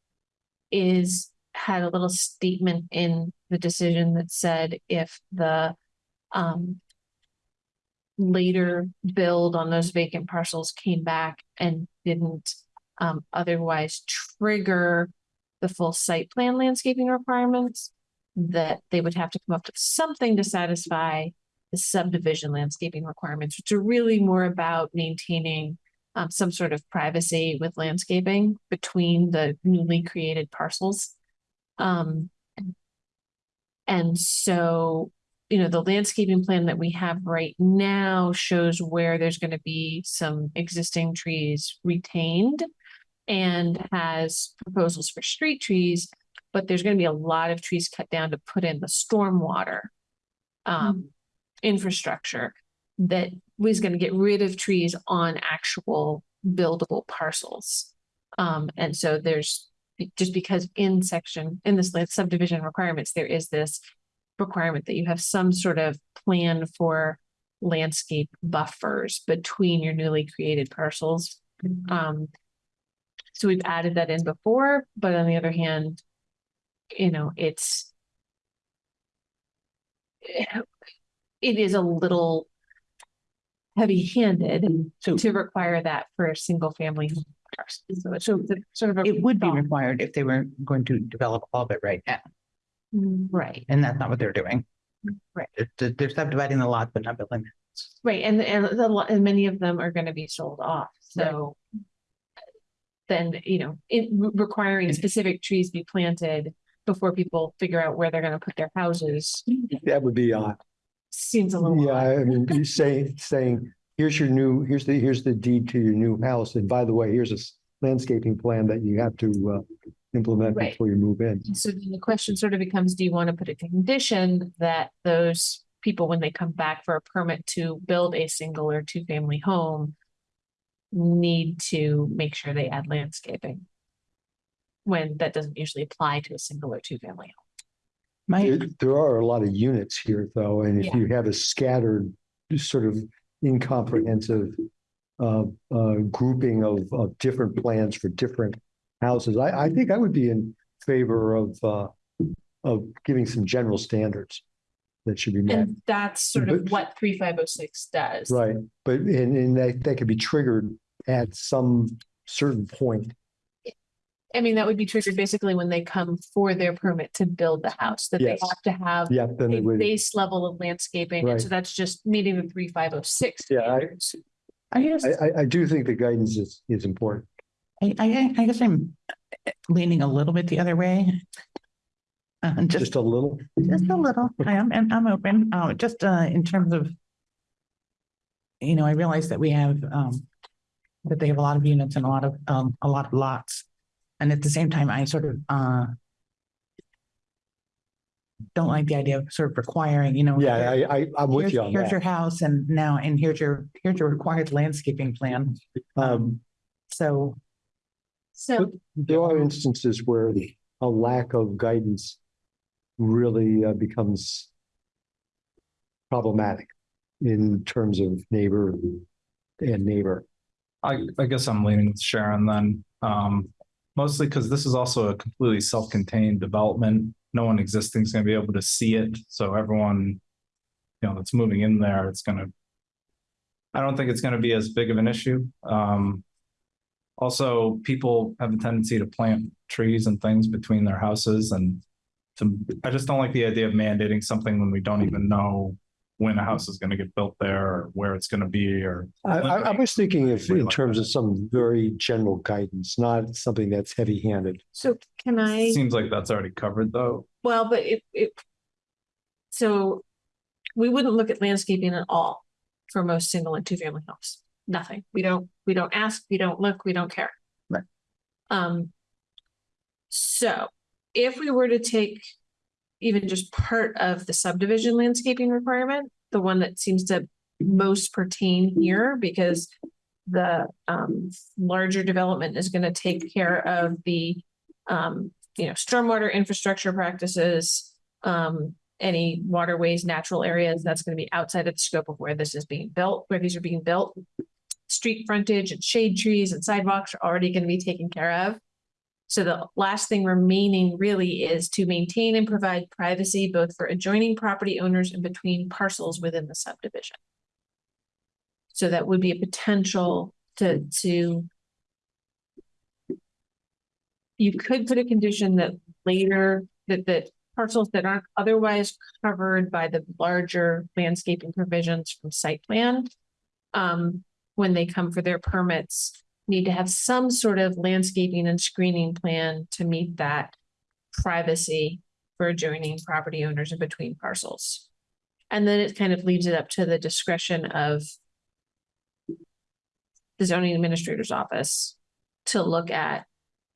is had a little statement in the decision that said if the, um. Later build on those vacant parcels came back and didn't, um, otherwise trigger. The full site plan landscaping requirements that they would have to come up with something to satisfy the subdivision landscaping requirements, which are really more about maintaining um, some sort of privacy with landscaping between the newly created parcels. Um, and so, you know, the landscaping plan that we have right now shows where there's going to be some existing trees retained and has proposals for street trees but there's gonna be a lot of trees cut down to put in the stormwater um, infrastructure that was gonna get rid of trees on actual buildable parcels. Um, and so there's, just because in section, in this subdivision requirements, there is this requirement that you have some sort of plan for landscape buffers between your newly created parcels. Um, so we've added that in before, but on the other hand, you know, it's it is a little heavy-handed
So
to require that for a single family. home parcel. So it's
So
a sort of a.
it would be
thought.
required if they were going to develop all of it right now,
Right,
and that's not what they're doing.
Right.
They're, they're subdividing the lot, but not building.
right, and and the lo- and many of them are gonna be sold off, so. Then, you know, it re- requiring specific trees be planted before people figure out where they're gonna put their houses
That would be odd.
seems a little.
Yeah,
odd.
I mean, you say, saying, here's your new, here's the, here's the deed to your new house. And by the way, here's a s- landscaping plan that you have to uh, implement
Right.
before you move in.
So then the question sort of becomes, do you want to put a condition that those people, when they come back for a permit to build a single or two family home. Need to make sure they add landscaping. When that doesn't usually apply to a single or two family home.
My,
There there are a lot of units here though, and if
Yeah.
you have a scattered, sort of incomprehensive uh, uh, grouping of, of different plans for different houses, I, I think I would be in favor of, uh, of giving some general standards that should be met.
And that's sort of
But-
what three five oh six does.
Right, but and and that that could be triggered at some certain point.
I mean, that would be triggered basically when they come for their permit to build the house, that they
Yes.
have to have.
Yeah, then
A
would,
base level of landscaping, and so
Right.
that's just meeting the three five oh six.
Yeah, I-
I guess,
I I I do think the guidance is is important.
I, I, I guess I'm leaning a little bit the other way. Uh, just,
Just a little.
just a little, I am, and I'm open, uh, just, uh, in terms of. You know, I realize that we have, um, that they have a lot of units and a lot of, um, a lot of lots. And at the same time, I sort of, uh. don't like the idea of sort of requiring, you know.
Yeah, I, I, I'm with you on
Here's your house and now, and here's your, here's your required landscaping plan. Um, so,
So,
There are instances where a lack of guidance really uh, becomes problematic in terms of neighbor and neighbor.
I, I guess I'm leaning with Sharon then, um, mostly because this is also a completely self-contained development. No one existing is gonna be able to see it, so everyone, you know, that's moving in there, it's gonna. I don't think it's gonna be as big of an issue. Um. Also, people have a tendency to plant trees and things between their houses and. To, I just don't like the idea of mandating something when we don't even know when a house is gonna get built there or where it's gonna be or.
I, I, I was thinking if, in terms of some very general guidance, not something that's heavy handed.
so can I?
Seems like that's already covered though.
Well, but if, if. So we wouldn't look at landscaping at all for most single and two family homes. Nothing. We don't, we don't ask, we don't look, we don't care.
Right.
Um. So if we were to take even just part of the subdivision landscaping requirement, the one that seems to most pertain here because the um larger development is gonna take care of the um you know, stormwater infrastructure practices, um, any waterways, natural areas, that's gonna be outside of the scope of where this is being built, where these are being built. Street frontage and shade trees and sidewalks are already gonna be taken care of. So the last thing remaining really is to maintain and provide privacy both for adjoining property owners and between parcels within the subdivision. So that would be a potential to, to you could put a condition that later, that, that parcels that aren't otherwise covered by the larger landscaping provisions from site plan. Um, when they come for their permits, need to have some sort of landscaping and screening plan to meet that privacy for adjoining property owners in between parcels. And then it kind of leaves it up to the discretion of the zoning administrator's office to look at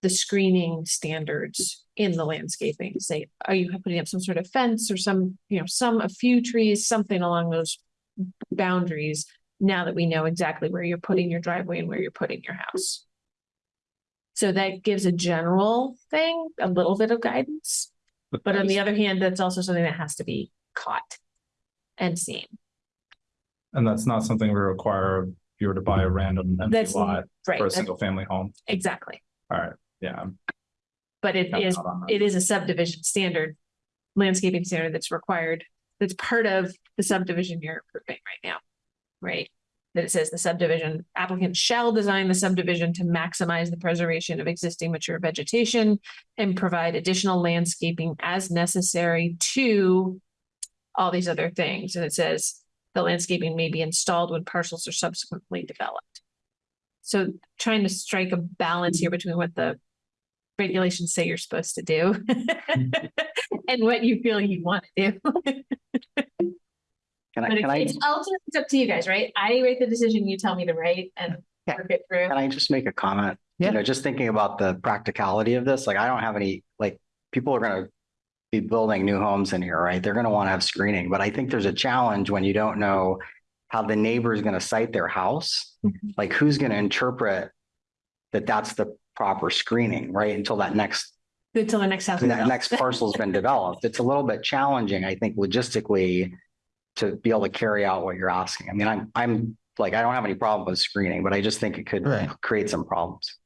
the screening standards in the landscaping, say, are you putting up some sort of fence or some, you know, some, a few trees, something along those boundaries, now that we know exactly where you're putting your driveway and where you're putting your house. So that gives a general thing, a little bit of guidance, but on the other hand, that's also something that has to be caught and seen.
And that's not something we require if you were to buy a random empty
That's
lot
right,
for a
that's-
single family home.
exactly.
All right, yeah. I'm
But it is,
out on that.
it is a subdivision standard, landscaping standard that's required, that's part of the subdivision you're approving right now. Right? That it says the subdivision applicant shall design the subdivision to maximize the preservation of existing mature vegetation and provide additional landscaping as necessary to all these other things. And it says the landscaping may be installed when parcels are subsequently developed. So trying to strike a balance here between what the regulations say you're supposed to do and what you feel you want to do.
Can I,
But
can I,
it's, it's ultimately it's up to you guys, right? I write the decision, you tell me to write and
Yeah.
work it through.
can I just make a comment?
Yeah.
You know, just thinking about the practicality of this, like I don't have any, like, people are gonna be building new homes in here, right? They're gonna want to have screening, but I think there's a challenge when you don't know how the neighbor is gonna site their house.
Mhm.
Like, who's gonna interpret that that's the proper screening, right? Until that next
Until the next house. is
that
built.
next parcel's been developed. It's a little bit challenging, I think, logistically to be able to carry out what you're asking. I mean, I'm, I'm like, I don't have any problem with screening, but I just think it could
Right.
create some problems.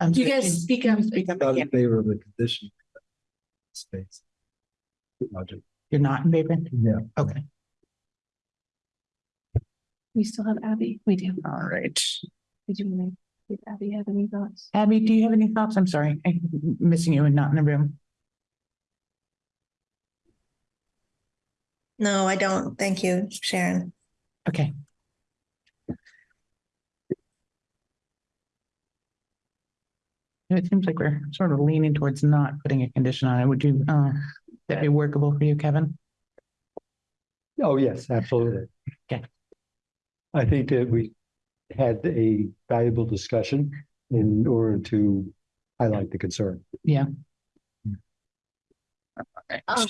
um,
You guys speak up.
Speak up
Not
again.
in favor of the condition. Space. Roger.
You're not in favor?
Yeah.
Okay,
We still have Abby. We do.
all right.
Did you want to, did Abby have any thoughts?
Abby, do you have any thoughts? I'm sorry, I'm missing you and not in the room.
No, I don't. Thank you, Sharon.
Okay. It seems like we're sort of leaning towards not putting a condition on it. Would you, uh, that be workable for you, Kevin?
Oh, yes, absolutely.
Okay.
I think that we had a valuable discussion in order to highlight the concern. Yeah.
Um,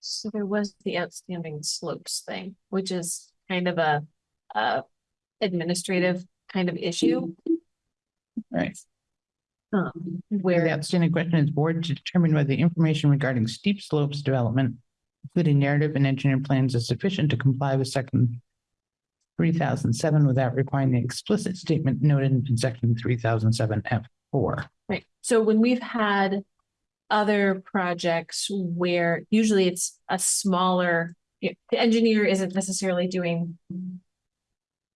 so there was the outstanding slopes thing, which is kind of a, uh, administrative kind of issue.
Right.
Um,
The outstanding question is board to determine whether the information regarding steep slopes development, including narrative and engineering plans is sufficient to comply with section three thousand seven without requiring the explicit statement noted in section three thousand seven F four.
right, so when we've had other projects where usually it's a smaller, the engineer isn't necessarily doing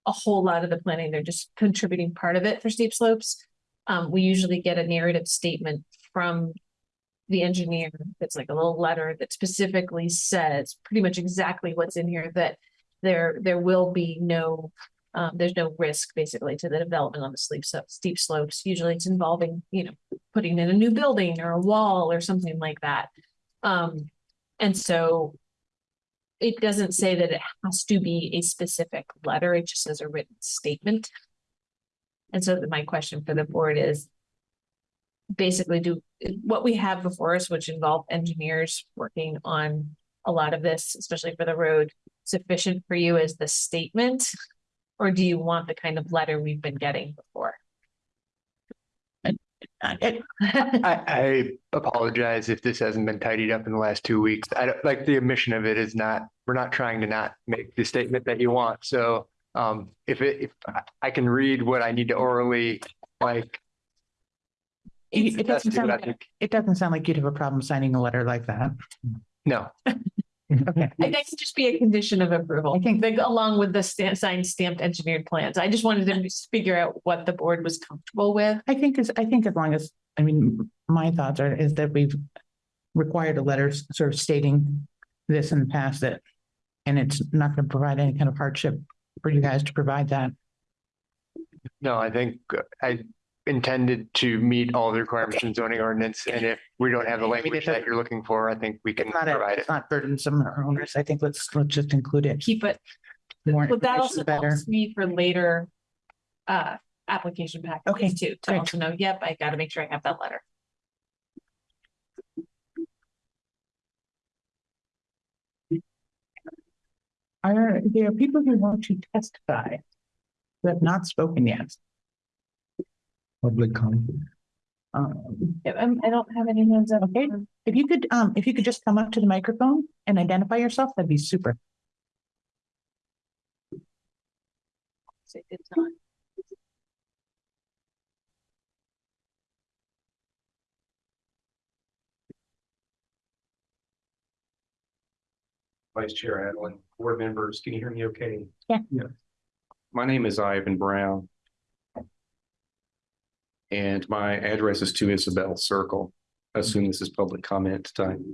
a whole lot of the planning, they're just contributing part of it for steep slopes. Um, we usually get a narrative statement from the engineer. It's like a little letter that specifically says pretty much exactly what's in here, that there, there will be no, um, there's no risk basically to the development on the steep, so steep slopes. Usually it's involving, you know, putting in a new building or a wall or something like that. Um, and so it doesn't say that it has to be a specific letter, it just says a written statement. And so my question for the board is basically do, what we have before us, which involve engineers working on a lot of this, especially for the road, sufficient for you as the statement? Or do you want the kind of letter we've been getting before?
I-
I, I apologize if this hasn't been tidied up in the last two weeks. I don't, like, the omission of it is not, we're not trying to not make the statement that you want. So um, if it, if I- I can read what I need to orally, like.
It it
that's
doesn't sound,
what I
like-
think.
it doesn't sound like you'd have a problem signing a letter like that.
No,
Okay.
I think it could just be a condition of approval.
I think-
like, along with the stamp, signed stamped engineered plans. I just wanted to figure out what the board was comfortable with.
I think as, I think as long as, I mean, my thoughts are, is that we've required a letter s- sort of stating this in the past that, and it's not going to provide any kind of hardship for you guys to provide that.
no, I think uh, I intended to meet all the requirements in zoning ordinance. And if we don't have the
I
language
it
that
doesn't-
you're looking for, I think we can
It's not, a-
provide it.
it's not burdensome or onerous. I think let's, let's just include it.
Keep it,
The more
but that
information,
also
the better.
helps me for later uh, application
Okay,
packages too, to
great.
also know, yep, I gotta make sure I have that letter.
Are there people who want to testify? Who have not spoken yet?
Public comment.
Um,
Yeah, I'm- I don't have any hands up.
Okay. if you could, um, if you could just come up to the microphone and identify yourself, that'd be super.
Say good time.
Vice Chair Adlin, board members, can you hear me okay?
Yeah.
Yeah.
My name is Ivan Brown. And my address is to Isabel Circle. Assume this is public comment time.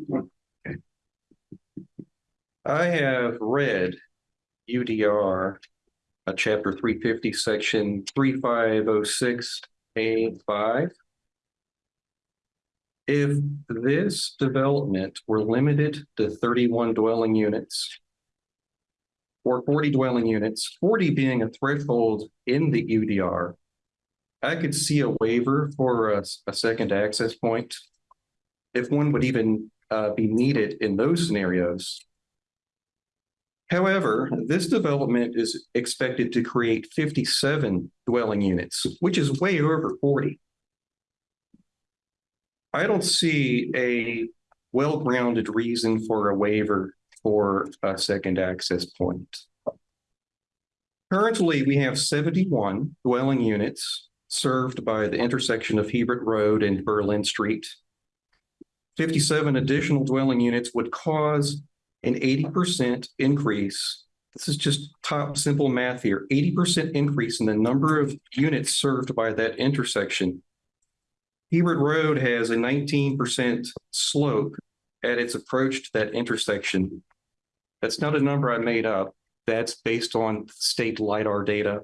I have read UDR, uh, chapter three fifty, section three five oh six A five. If this development were limited to thirty-one dwelling units. Or forty dwelling units, forty being a threshold in the UDR. I could see a waiver for a, a second access point. If one would even, uh, be needed in those scenarios. However, this development is expected to create fifty-seven dwelling units, which is way over forty. I don't see a well-grounded reason for a waiver for a second access point. Currently, we have seventy-one dwelling units served by the intersection of Hebert Road and Berlin Street. Fifty-seven additional dwelling units would cause an eighty percent increase. This is just top simple math here, eighty percent increase in the number of units served by that intersection. Hebert Road has a nineteen percent slope at its approach to that intersection. That's not a number I made up. That's based on state LiDAR data.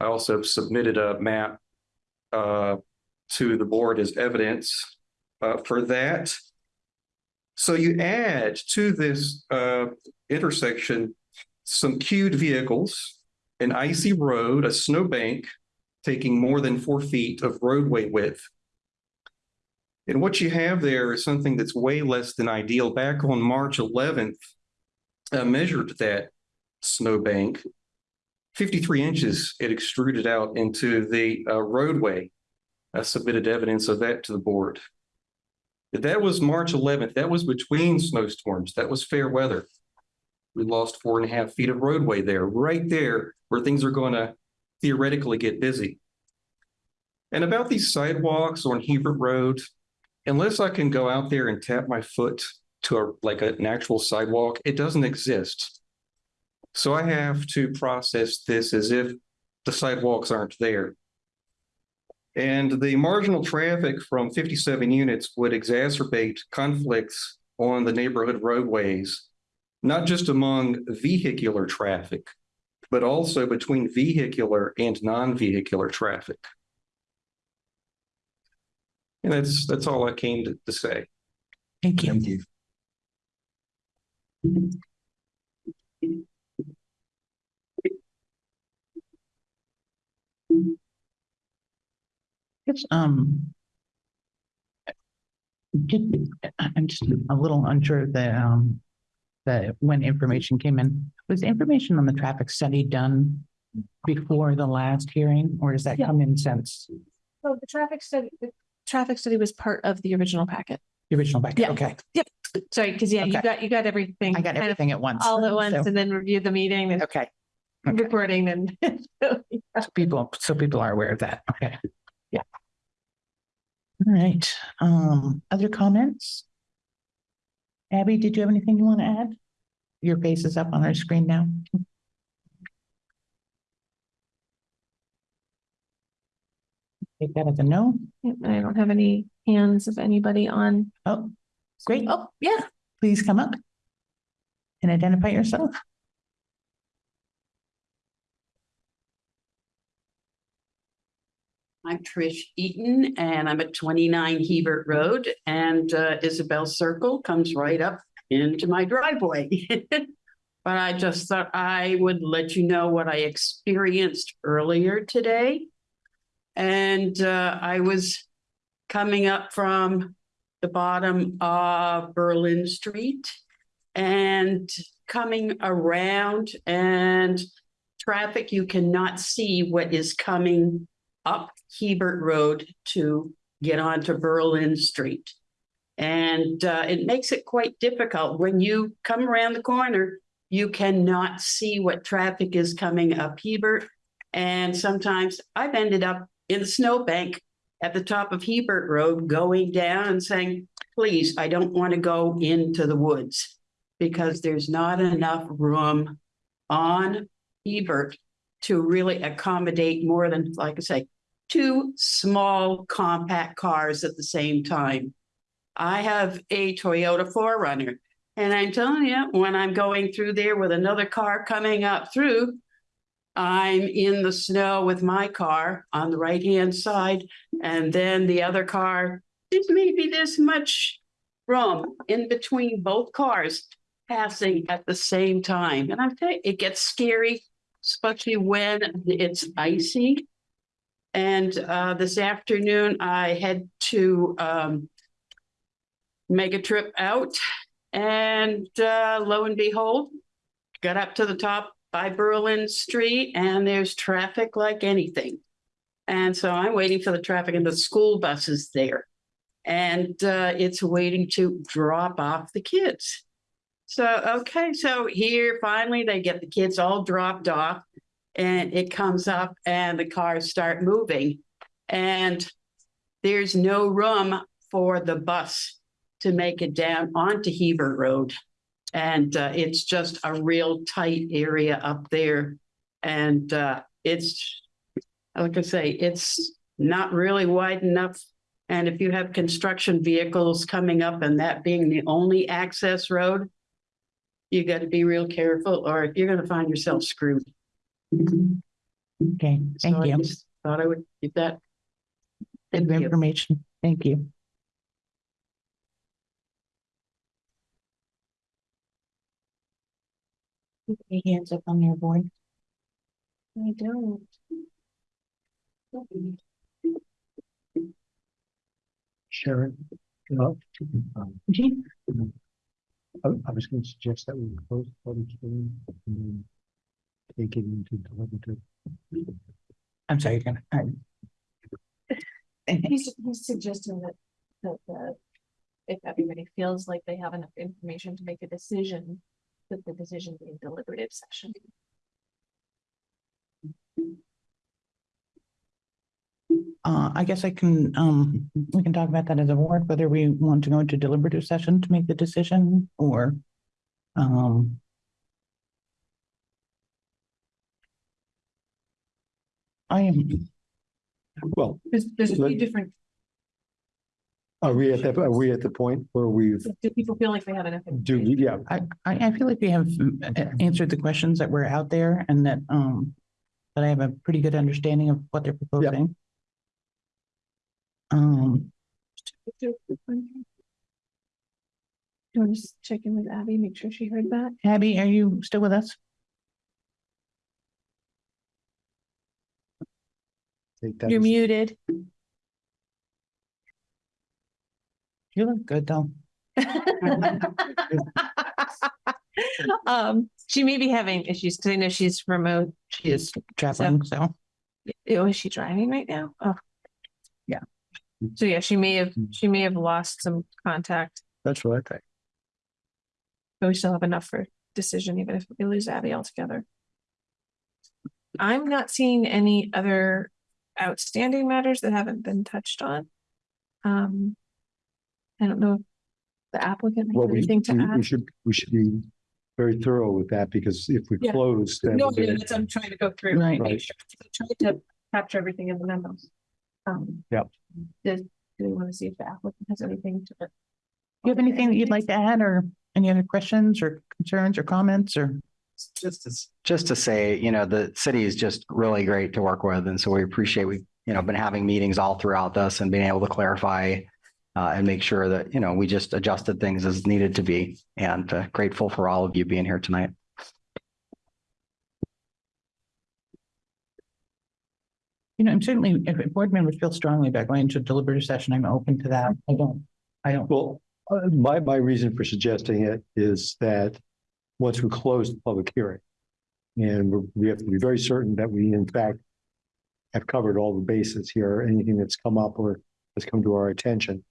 I also submitted a map uh, to the board as evidence uh, for that. So you add to this uh, intersection some queued vehicles, an icy road, a snowbank, taking more than four feet of roadway width. And what you have there is something that's way less than ideal. Back on March eleventh, I measured that snowbank. Fifty-three inches it extruded out into the uh, roadway. I submitted evidence of that to the board. That was March eleventh. That was between snowstorms. That was fair weather. We lost four and a half feet of roadway there, right there where things are going to theoretically get busy. And about these sidewalks on Hebert Road, unless I can go out there and tap my foot to a, like an actual sidewalk, it doesn't exist. So I have to process this as if the sidewalks aren't there. And the marginal traffic from fifty-seven units would exacerbate conflicts on the neighborhood roadways, not just among vehicular traffic, but also between vehicular and non-vehicular traffic. And that's, that's all I came to, to say.
Thank you.
Thank you.
It's, um. just- I'm just a little unsure that, um, that when information came in, was the information on the traffic study done before the last hearing, or does that
Yeah.
come in since
So the traffic study, the traffic study was part of the original packet.
the original packet?
Yeah.
Okay, Yep.
Sorry, because yeah, you
Okay.
got, you got everything.
I got
kind of
everything at once.
All at once
So-
and then review the meeting and
Okay. Okay.
recording and.
So People, so people are aware of that. Okay. Yeah. All right, um, other comments? Abby, did you have anything you want to add? Your face is up on our screen now. Take that as a no.
I don't have any hands of anybody on.
Oh, great.
Oh, yeah.
Please come up and identify yourself.
I'm Trish Eaton and I'm at twenty-nine Hebert Road and uh, Isabel Circle comes right up into my driveway. But I just thought I would let you know what I experienced earlier today. And uh, I was coming up from the bottom of Berlin Street and coming around and traffic, you cannot see what is coming up Hebert Road to get onto Berlin Street. And uh, it makes it quite difficult. When you come around the corner, you cannot see what traffic is coming up Hebert. And sometimes I've ended up in the snowbank at the top of Hebert Road going down and saying, please, I don't want to go into the woods because there's not enough room on Hebert to really accommodate more than, like I say, two small compact cars at the same time. I have a Toyota 4Runner, and I'm telling you, when I'm going through there with another car coming up through, I'm in the snow with my car on the right-hand side, and then the other car, there's maybe this much room in between both cars passing at the same time. And I tell you, it gets scary, especially when it's icy. And uh, this afternoon, I had to um, make a trip out, and uh, lo and behold, got up to the top by Berlin Street, and there's traffic like anything. And so I'm waiting for the traffic, and the school bus is there, and uh, it's waiting to drop off the kids. So, okay, so here finally they get the kids all dropped off and it comes up and the cars start moving. And there's no room for the bus to make it down onto Hebert Road. And uh, it's just a real tight area up there. And uh, it's, like I say, it's not really wide enough. And if you have construction vehicles coming up and that being the only access road, you got to be real careful or you're going to find yourself screwed.
Okay,
So
thank
I
you.
just Thought I would give that.
Good
you.
information. Thank you. Any hands up on your board?
I don't.
Sharon, no,
Mhm.
I, I was going to suggest that we close the public hearing and then take it into deliberative.
I'm sorry, you're gonna, I-
He's, he's suggesting that, that, the if everybody feels like they have enough information to make a decision, that the decision be in deliberative session.
Uh, I guess I can, um, we can talk about that as a board, whether we want to go into deliberative session to make the decision or, um, I am,
Well,
There's, there's a
Let-
few different,
are we at that, are we at the point where we've,
do people feel like they have enough?
do,
information?
yeah,
I, I, I feel like we have uh, answered the questions that were out there and that, um, that I have a pretty good understanding of what they're proposing. Um,
Do you want to just check in with Abby, make sure she heard that?
Abby, are you still with us?
take that.
You're
as-
muted.
You look good though.
Um, she may be having issues because I know she's remote.
She is traveling, so.
Oh, is she driving right now? Oh.
Yeah.
So yeah, she may have, she may have lost some contact,
That's what I think.
but we still have enough for decision, even if we lose Abby altogether. I'm not seeing any other outstanding matters that haven't been touched on. Um. I don't know if the applicant
Well,
has
we,
anything to
we, we
add.
should, we should be very thorough with that because if we
Yeah.
close. then
No,
we're
no,
gonna-
that's, I'm trying to go through. and
Right.
make
Right.
sure. I tried to capture everything in the memos. Um.
Yep.
Does, do we want to see if the applicant has anything to?
Do you have anything that you'd like to add or any other questions or concerns or comments or?
Just to, just to say, you know, the city is just really great to work with. And so we appreciate, we've, you know, been having meetings all throughout this and being able to clarify uh, and make sure that, you know, we just adjusted things as needed to be and uh, grateful for all of you being here tonight.
You know, I'm certainly, if board members feel strongly about going into a deliberative session, I'm open to that. I don't, I don't.
Well, uh, my, my reason for suggesting it is that once we close the public hearing, and we have to be very certain that we in fact have covered all the bases here, anything that's come up or has come to our attention.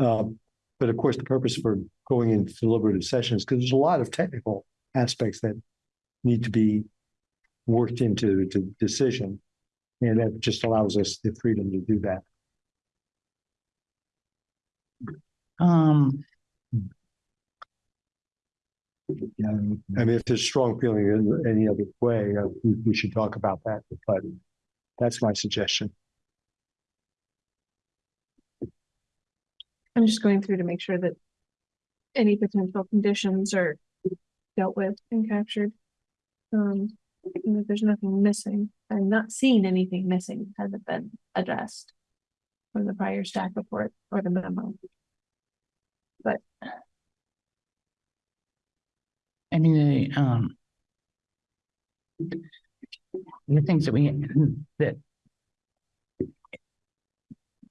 Um, but of course, the purpose for going into deliberative sessions, because there's a lot of technical aspects that need to be worked into the decision. And that just allows us the freedom to do that.
Um,
Yeah, I mean, if there's strong feeling in any other way, uh, we, we should talk about that, but that's my suggestion.
I'm just going through to make sure that any potential conditions are dealt with and captured. Um, and that there's nothing missing. I'm not seeing anything missing hasn't been addressed from the prior staff report or the memo. But
I mean, the, um. The things that we, that.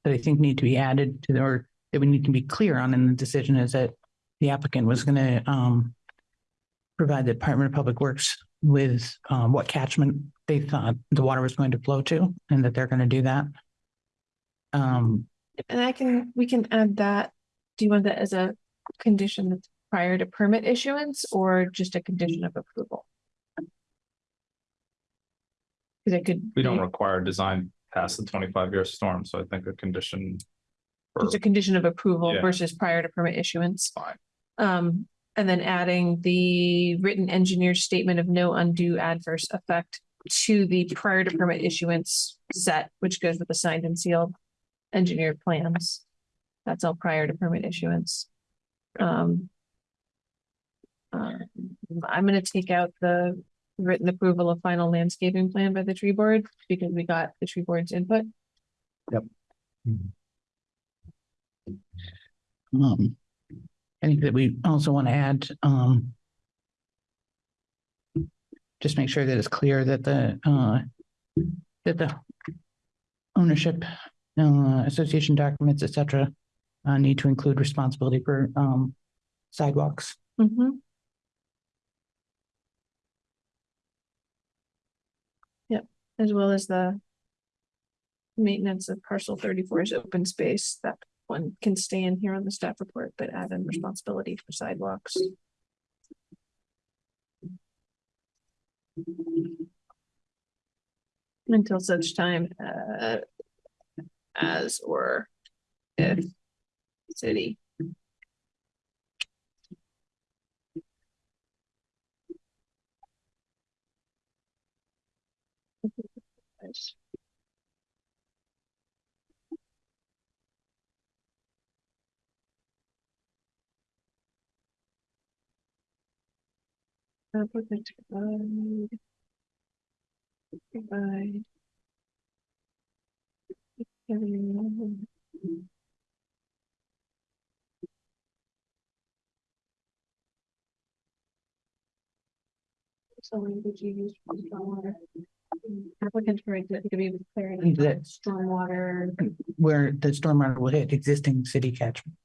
That I think need to be added to the, or that we need to be clear on in the decision is that the applicant was gonna, um. Provide the Department of Public Works with, um, what catchment they thought the water was going to flow to, and that they're gonna do that. Um,
And I can, we can add that. Do you want that as a condition that's prior to permit issuance or just a condition of approval? Cause it could.
We don't require design past the twenty-five year storm, so I think a condition. for-
Just a condition of approval
Yeah.
versus prior to permit issuance.
Fine.
Um, and then adding the written engineer statement of no undue adverse effect to the prior to permit issuance set, which goes with the signed and sealed engineered plans. That's all prior to permit issuance. Um. uh, I'm gonna take out the written approval of final landscaping plan by the tree board because we got the tree board's input. Yep.
Um. I think that we also want to add, um. Just make sure that it's clear that the, uh, that the. ownership, uh, association documents, et cetera, uh, need to include responsibility for, um, sidewalks.
Mhm. Yep, as well as the maintenance of parcel thirty-four's open space, that one can stay in here on the staff report, but add in responsibility for sidewalks. Until such time, uh, as or if city. Applicant to provide. Provide. Everyone. So language you use for stormwater. Applicant for it to be clarity,
That-
stormwater.
Where the stormwater will hit existing city catchment.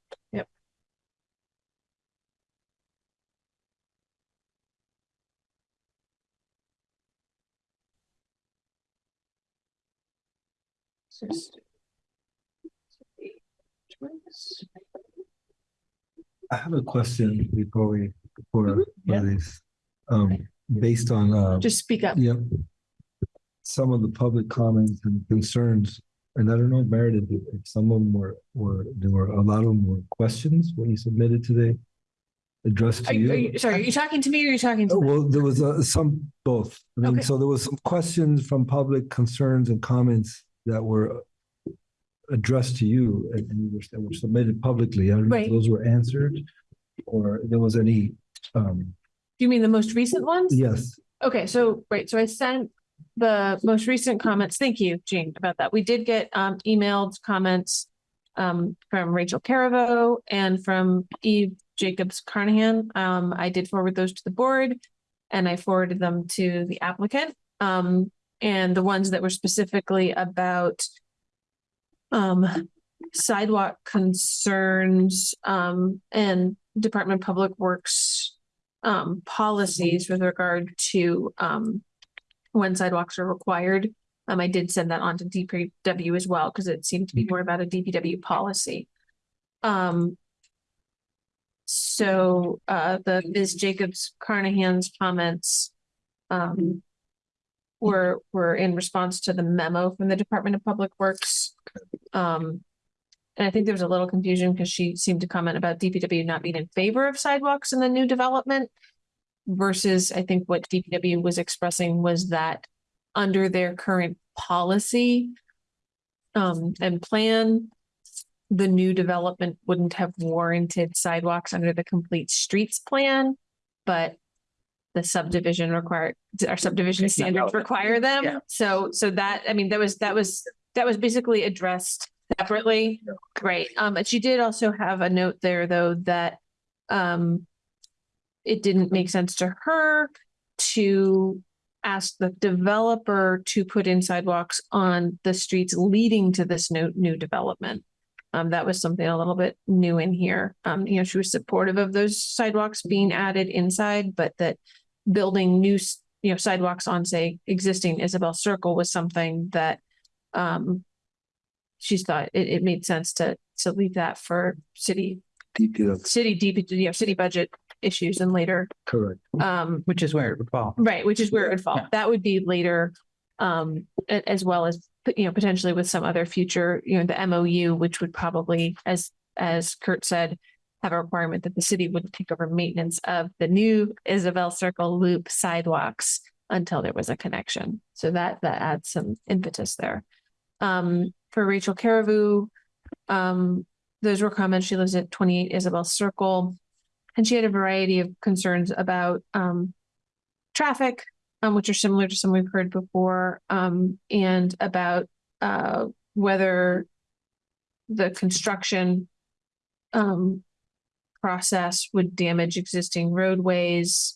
I have a question before we, before,
Mhm, yeah.
this. Um, based on, uh,
Just speak up.
Yep. Some of the public comments and concerns, and I don't know, Meredith, if some of them were, were, there were, a lot of them were questions when you submitted today. Addressed
Are
to
you, are
you.
sorry, are you talking to me or are you talking to?
Well, there was uh, some, both. I mean,
Okay.
so there was some questions from public concerns and comments that were addressed to you and were that were submitted publicly. I don't know if
Right.
those were answered or there was any, um,
Do you mean the most recent ones?
yes.
Okay, so, right, so I sent the most recent comments. Thank you, Jean, about that. We did get um emailed comments um from Rachel Caravo and from Eve Jacobs Carnahan. Um, I did forward those to the board and I forwarded them to the applicant. Um, and the ones that were specifically about um sidewalk concerns um and Department of Public Works um policies with regard to um when sidewalks are required. Um, I did send that on to DPW as well, because it seemed to be more about a DPW policy. Um. So uh the Ms. Jacobs Carnahan's comments um were were in response to the memo from the Department of Public Works. Um, and I think there was a little confusion because she seemed to comment about DPW not being in favor of sidewalks in the new development. Versus I think what DPW was expressing was that under their current policy. Um, and plan. The new development wouldn't have warranted sidewalks under the complete streets plan, but. The subdivision required, our subdivision standards require
Yeah.
them. So, so that, I mean, that was, that was, that was basically addressed separately. Great. Um, but she did also have a note there, though, that, um, it didn't make sense to her to ask the developer to put in sidewalks on the streets leading to this new, new development. Um, that was something a little bit new in here. Um, you know, she was supportive of those sidewalks being added inside, but that building new, you know, sidewalks on, say, existing Isabel Circle was something that, um, she thought it, it made sense to, to leave that for city,
DPW,
city, deep, you know, city budget issues and later,
correct.
um,
Which is where it would fall.
Right, which is where it would fall.
Yeah.
That would be later, um, a- as well as, you know, potentially with some other future, you know, the MOU, which would probably, as, as Kurt said, have a requirement that the city would take over maintenance of the new Isabel Circle Loop sidewalks until there was a connection. So that, that adds some impetus there. Um, for Rachel Caravu, um, those were comments. She lives at twenty-eight Isabel Circle. And she had a variety of concerns about, um, traffic, um, which are similar to some we've heard before, um, and about, uh, whether the construction, um, process would damage existing roadways.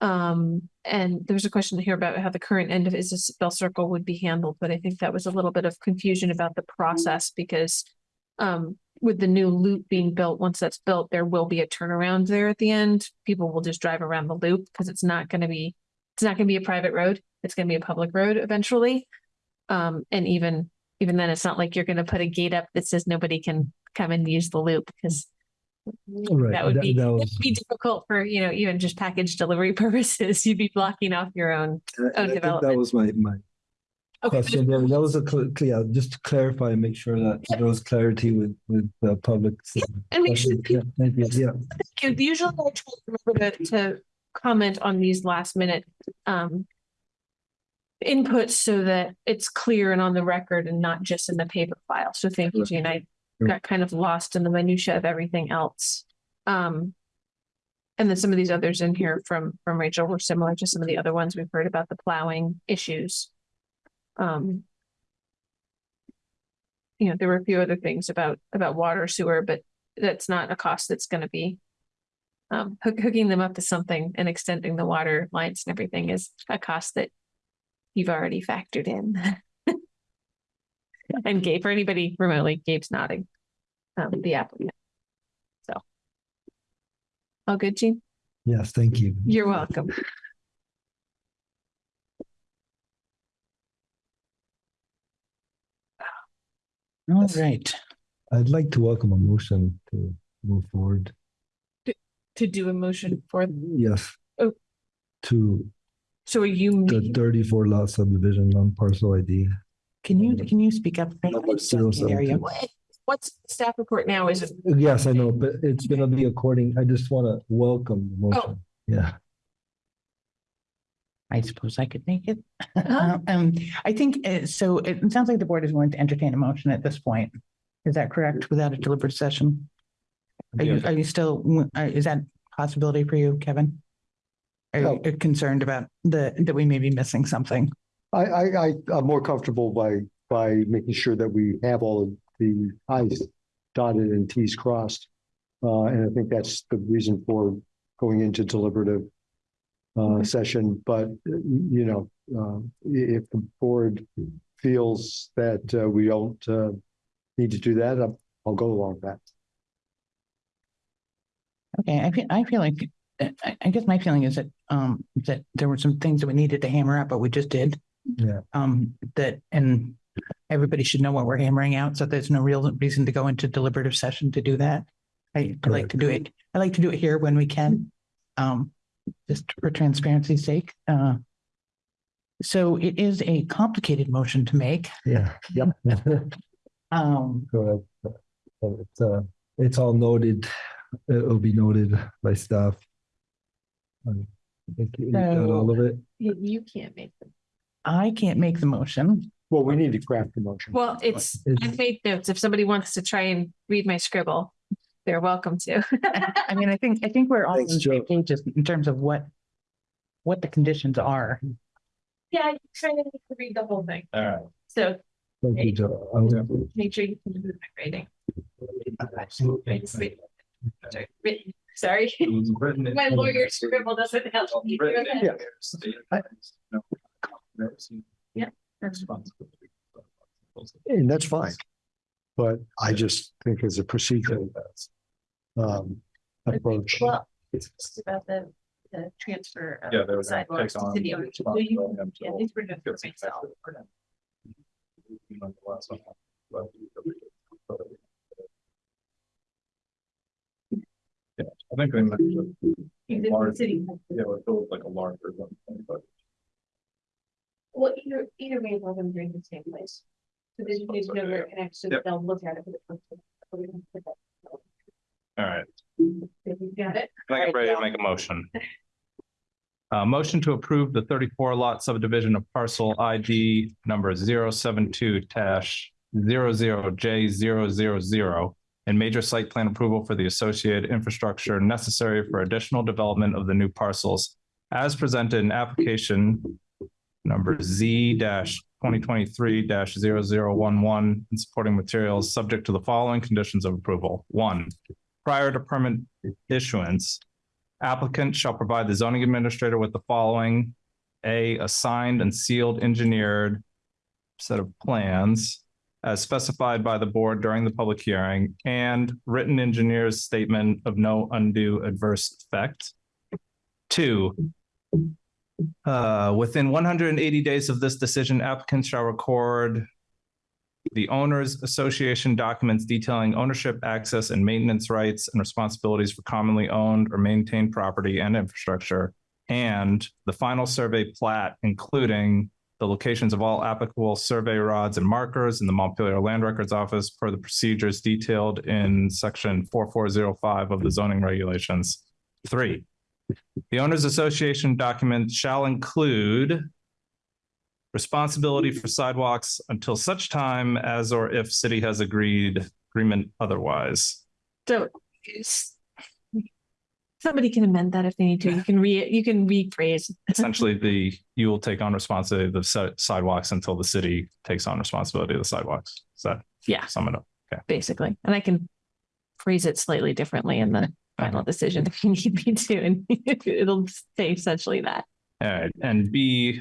Um, and there was a question here about how the current end of Isabel Circle would be handled, but I think that was a little bit of confusion about the process because um, with the new loop being built, once that's built, there will be a turnaround there at the end. People will just drive around the loop because it's not gonna be, it's not gonna be a private road. It's gonna be a public road eventually. Um, and even, even then, it's not like you're gonna put a gate up that says nobody can come and use the loop because
Right,
that would
that-
be,
that was-
be difficult for, you know, even just package delivery purposes. You'd be blocking off your own.
I
development.
That was my, my
Okay,
question. There, that was a cl- clear, just to clarify, and make sure that there was clarity with, with the public.
And make sure
Yeah, thank you, yeah.
Thank you. Usually I try to remember to, to comment on these last minute, um, inputs so that it's clear and on the record and not just in the paper file. So thank you, Jean. I got kind of lost in the minutia of everything else. Um, and then some of these others in here from, from Rachel were similar to some of the other ones we've heard about the plowing issues. Um, you know, there were a few other things about, about water sewer, but that's not a cost that's gonna be um, hook, hooking them up to something and extending the water lines and everything is a cost that you've already factored in. And Gabe, for anybody remotely, Gabe's nodding, um, the applicant. So. All good, Jean?
Yes, thank you.
You're welcome.
All right.
I'd like to welcome a motion to move forward.
To do a motion for,
Yes.
Oh.
To
so are you,
the
me-
thirty-four lot subdivision on parcel ID.
Can you, can you speak up?
Number zero seven two.
what, what's the staff report now? Is it,
Yes, I know, but it's gonna be according, I just wanna welcome the motion. Yeah.
I suppose I could make it. Um, I think, uh, so it sounds like the board is willing to entertain a motion at this point. Is that correct? Without a deliberate session? Are you, are you still, uh, is that possibility for you, Kevin? Are you
Oh.
concerned about the, that we may be missing something?
I, I, I, I'm more comfortable by, by making sure that we have all of the i's dotted and t's crossed. Uh, and I think that's the reason for going into deliberative uh, session, but, uh, you know, i- if the board feels that, uh, we don't, uh, need to do that, I'll, I'll go along with that.
Okay, I feel, I feel like, uh, I, I guess my feeling is that, um, that there were some things that we needed to hammer out, but we just did.
Yeah.
Um, that, and everybody should know what we're hammering out, so there's no real reason to go into deliberative session to do that. I, I like to do it, I like to do it here when we can, um, just for transparency's sake, uh. So it is a complicated motion to make,
Yeah.
Yep.
um,
Go ahead. It's, uh, it's all noted, it'll be noted by staff. Um, I think you got all of it.
you, you can't make them.
I can't make the motion.
Well, we need to craft the motion.
Well, it's,
It's-
I've made notes. If somebody wants to try and read my scribble, they're welcome to.
I mean, I think, I think we're all on
Thanks,
the same
Joe.
page just in terms of what, what the conditions are.
Yeah, you kind of need to read the whole thing.
All right.
So
Thank you, Joe. I'll-
make sure you can do my grading. Sorry, Sorry,
It was written in-
my lawyer scribble doesn't help. me.
Written in
Yeah.
there.
Yeah.
Responsibility.
And that's fine. But I just think as a procedural um approach.
Well, it's just about the, the transfer
Yeah,
of
they were gonna
sidewalks
take
to
on
city
the
owners. So you- Yeah,
until
these were just for
gets
myself.
infected. Like the last one. But- I think they mentioned.
You did
large-
the city.
Yeah, it feels like a larger one, but
Well, either, either way, we're gonna bring the same place. So they just need to know where it connects, so
Yep.
they'll look at it. for the first time. So we can put that-
all right.
You got it?
Can I get ready to make a motion? Uh, motion to approve the thirty-four lot subdivision of parcel ID number 072 dash zero zero J zero zero zero and major site plan approval for the associated infrastructure necessary for additional development of the new parcels as presented in application number Z twenty twenty-three 11 and supporting materials, subject to the following conditions of approval. One, prior to permit issuance, Applicant shall provide the zoning administrator with the following. A, a signed and sealed engineered set of plans as specified by the board during the public hearing and written engineer's statement of no undue adverse effect. Two, uh, within one hundred and eighty days of this decision, applicants shall record the owners association documents detailing ownership, access, and maintenance rights and responsibilities for commonly owned or maintained property and infrastructure. And the final survey plat, including the locations of all applicable survey rods and markers in the Montpelier Land Records Office per the procedures detailed in section four four zero five of the zoning regulations. Three, the owners association document shall include responsibility for sidewalks until such time as or if city has agreed agreement otherwise.
So somebody can amend that if they need to. You can re, you can rephrase.
Essentially, the, you will take on responsibility of the si- sidewalks until the city takes on responsibility of the sidewalks. Is that
Yeah,
sum it up?
basically. And I can phrase it slightly differently in the final decision if you need me to, and it'll say essentially that.
All right, and B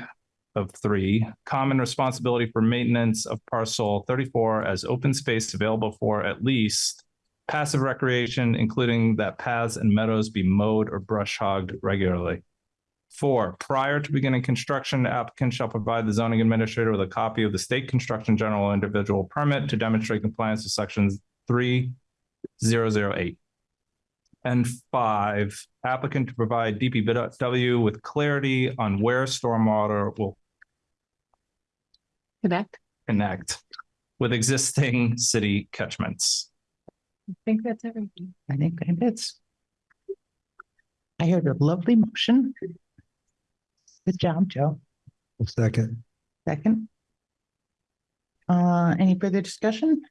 of three, common responsibility for maintenance of parcel thirty-four as open space available for at least passive recreation, including that paths and meadows be mowed or brush hogged regularly. Four, prior to beginning construction, the applicant shall provide the zoning administrator with a copy of the state construction general individual permit to demonstrate compliance with sections three zero zero eight. And five, applicant to provide DPW with clarity on where stormwater will
Connect.
connect with existing city catchments.
I think that's everything.
I think that's. I heard a lovely motion. Good job, Joe.
Second.
Second. Uh, any further discussion?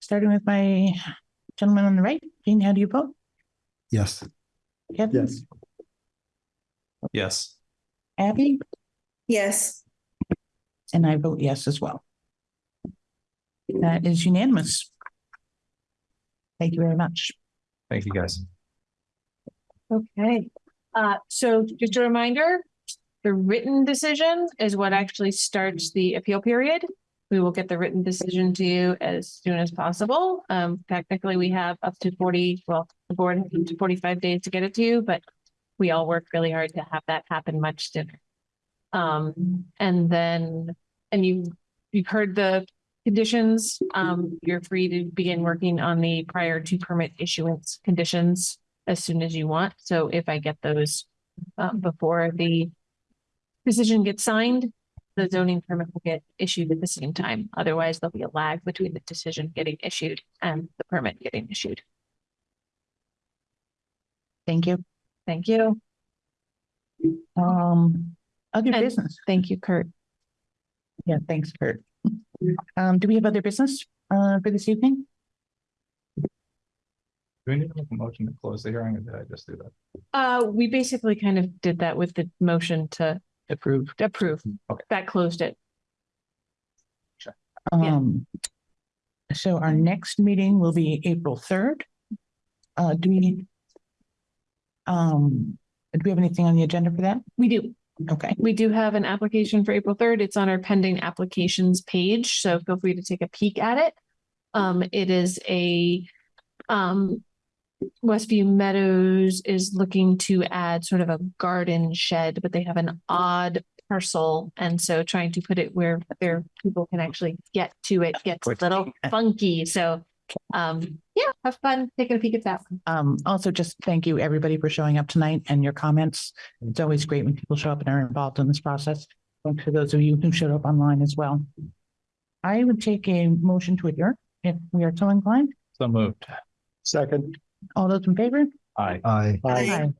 Starting with my gentleman on the right, Jean, how do you vote?
Yes.
Kevin?
Yes.
Yes.
Abby?
Yes,
And I vote yes as well. That is unanimous. Thank you very much.
Thank you, guys.
Okay, uh, so just a reminder, the written decision is what actually starts the appeal period. We will get the written decision to you as soon as possible. Um, technically, we have up to forty, well, the board has up to forty-five days to get it to you, but we all work really hard to have that happen much sooner. Um, and then, and you, you've heard the conditions. Um, you're free to begin working on the prior to permit issuance conditions as soon as you want. So if I get those um, before the decision gets signed, the zoning permit will get issued at the same time. Otherwise, there'll be a lag between the decision getting issued and the permit getting issued.
Thank you.
Thank you.
Um, other
And-
business.
Thank you, Kurt.
Yeah, thanks, Kurt. Um, do we have other business, uh, for this evening?
Do we need to make a motion to close the hearing or did I just do that?
Uh, we basically kind of did that with the motion to
Approve.
approve.
Okay.
That closed it. Yeah.
Um, so our next meeting will be April third. Uh, do we? Um, do we have anything on the agenda for that?
We do.
Okay,
We do have an application for April third. It's on our pending applications page, so feel free to take a peek at it. Um, it is a, um, Westview Meadows is looking to add sort of a garden shed, but they have an odd parcel. And so trying to put it where their people can actually get to it gets a little funky. So, um, yeah, have fun taking a peek at that one.
um, also just thank you, everybody, for showing up tonight and your comments. It's always great when people show up and are involved in this process. And to those of you who showed up online as well. I would take a motion to adjourn if we are so inclined.
So moved.
Second.
All those in favor?
Aye.
Aye.
Aye.
Aye.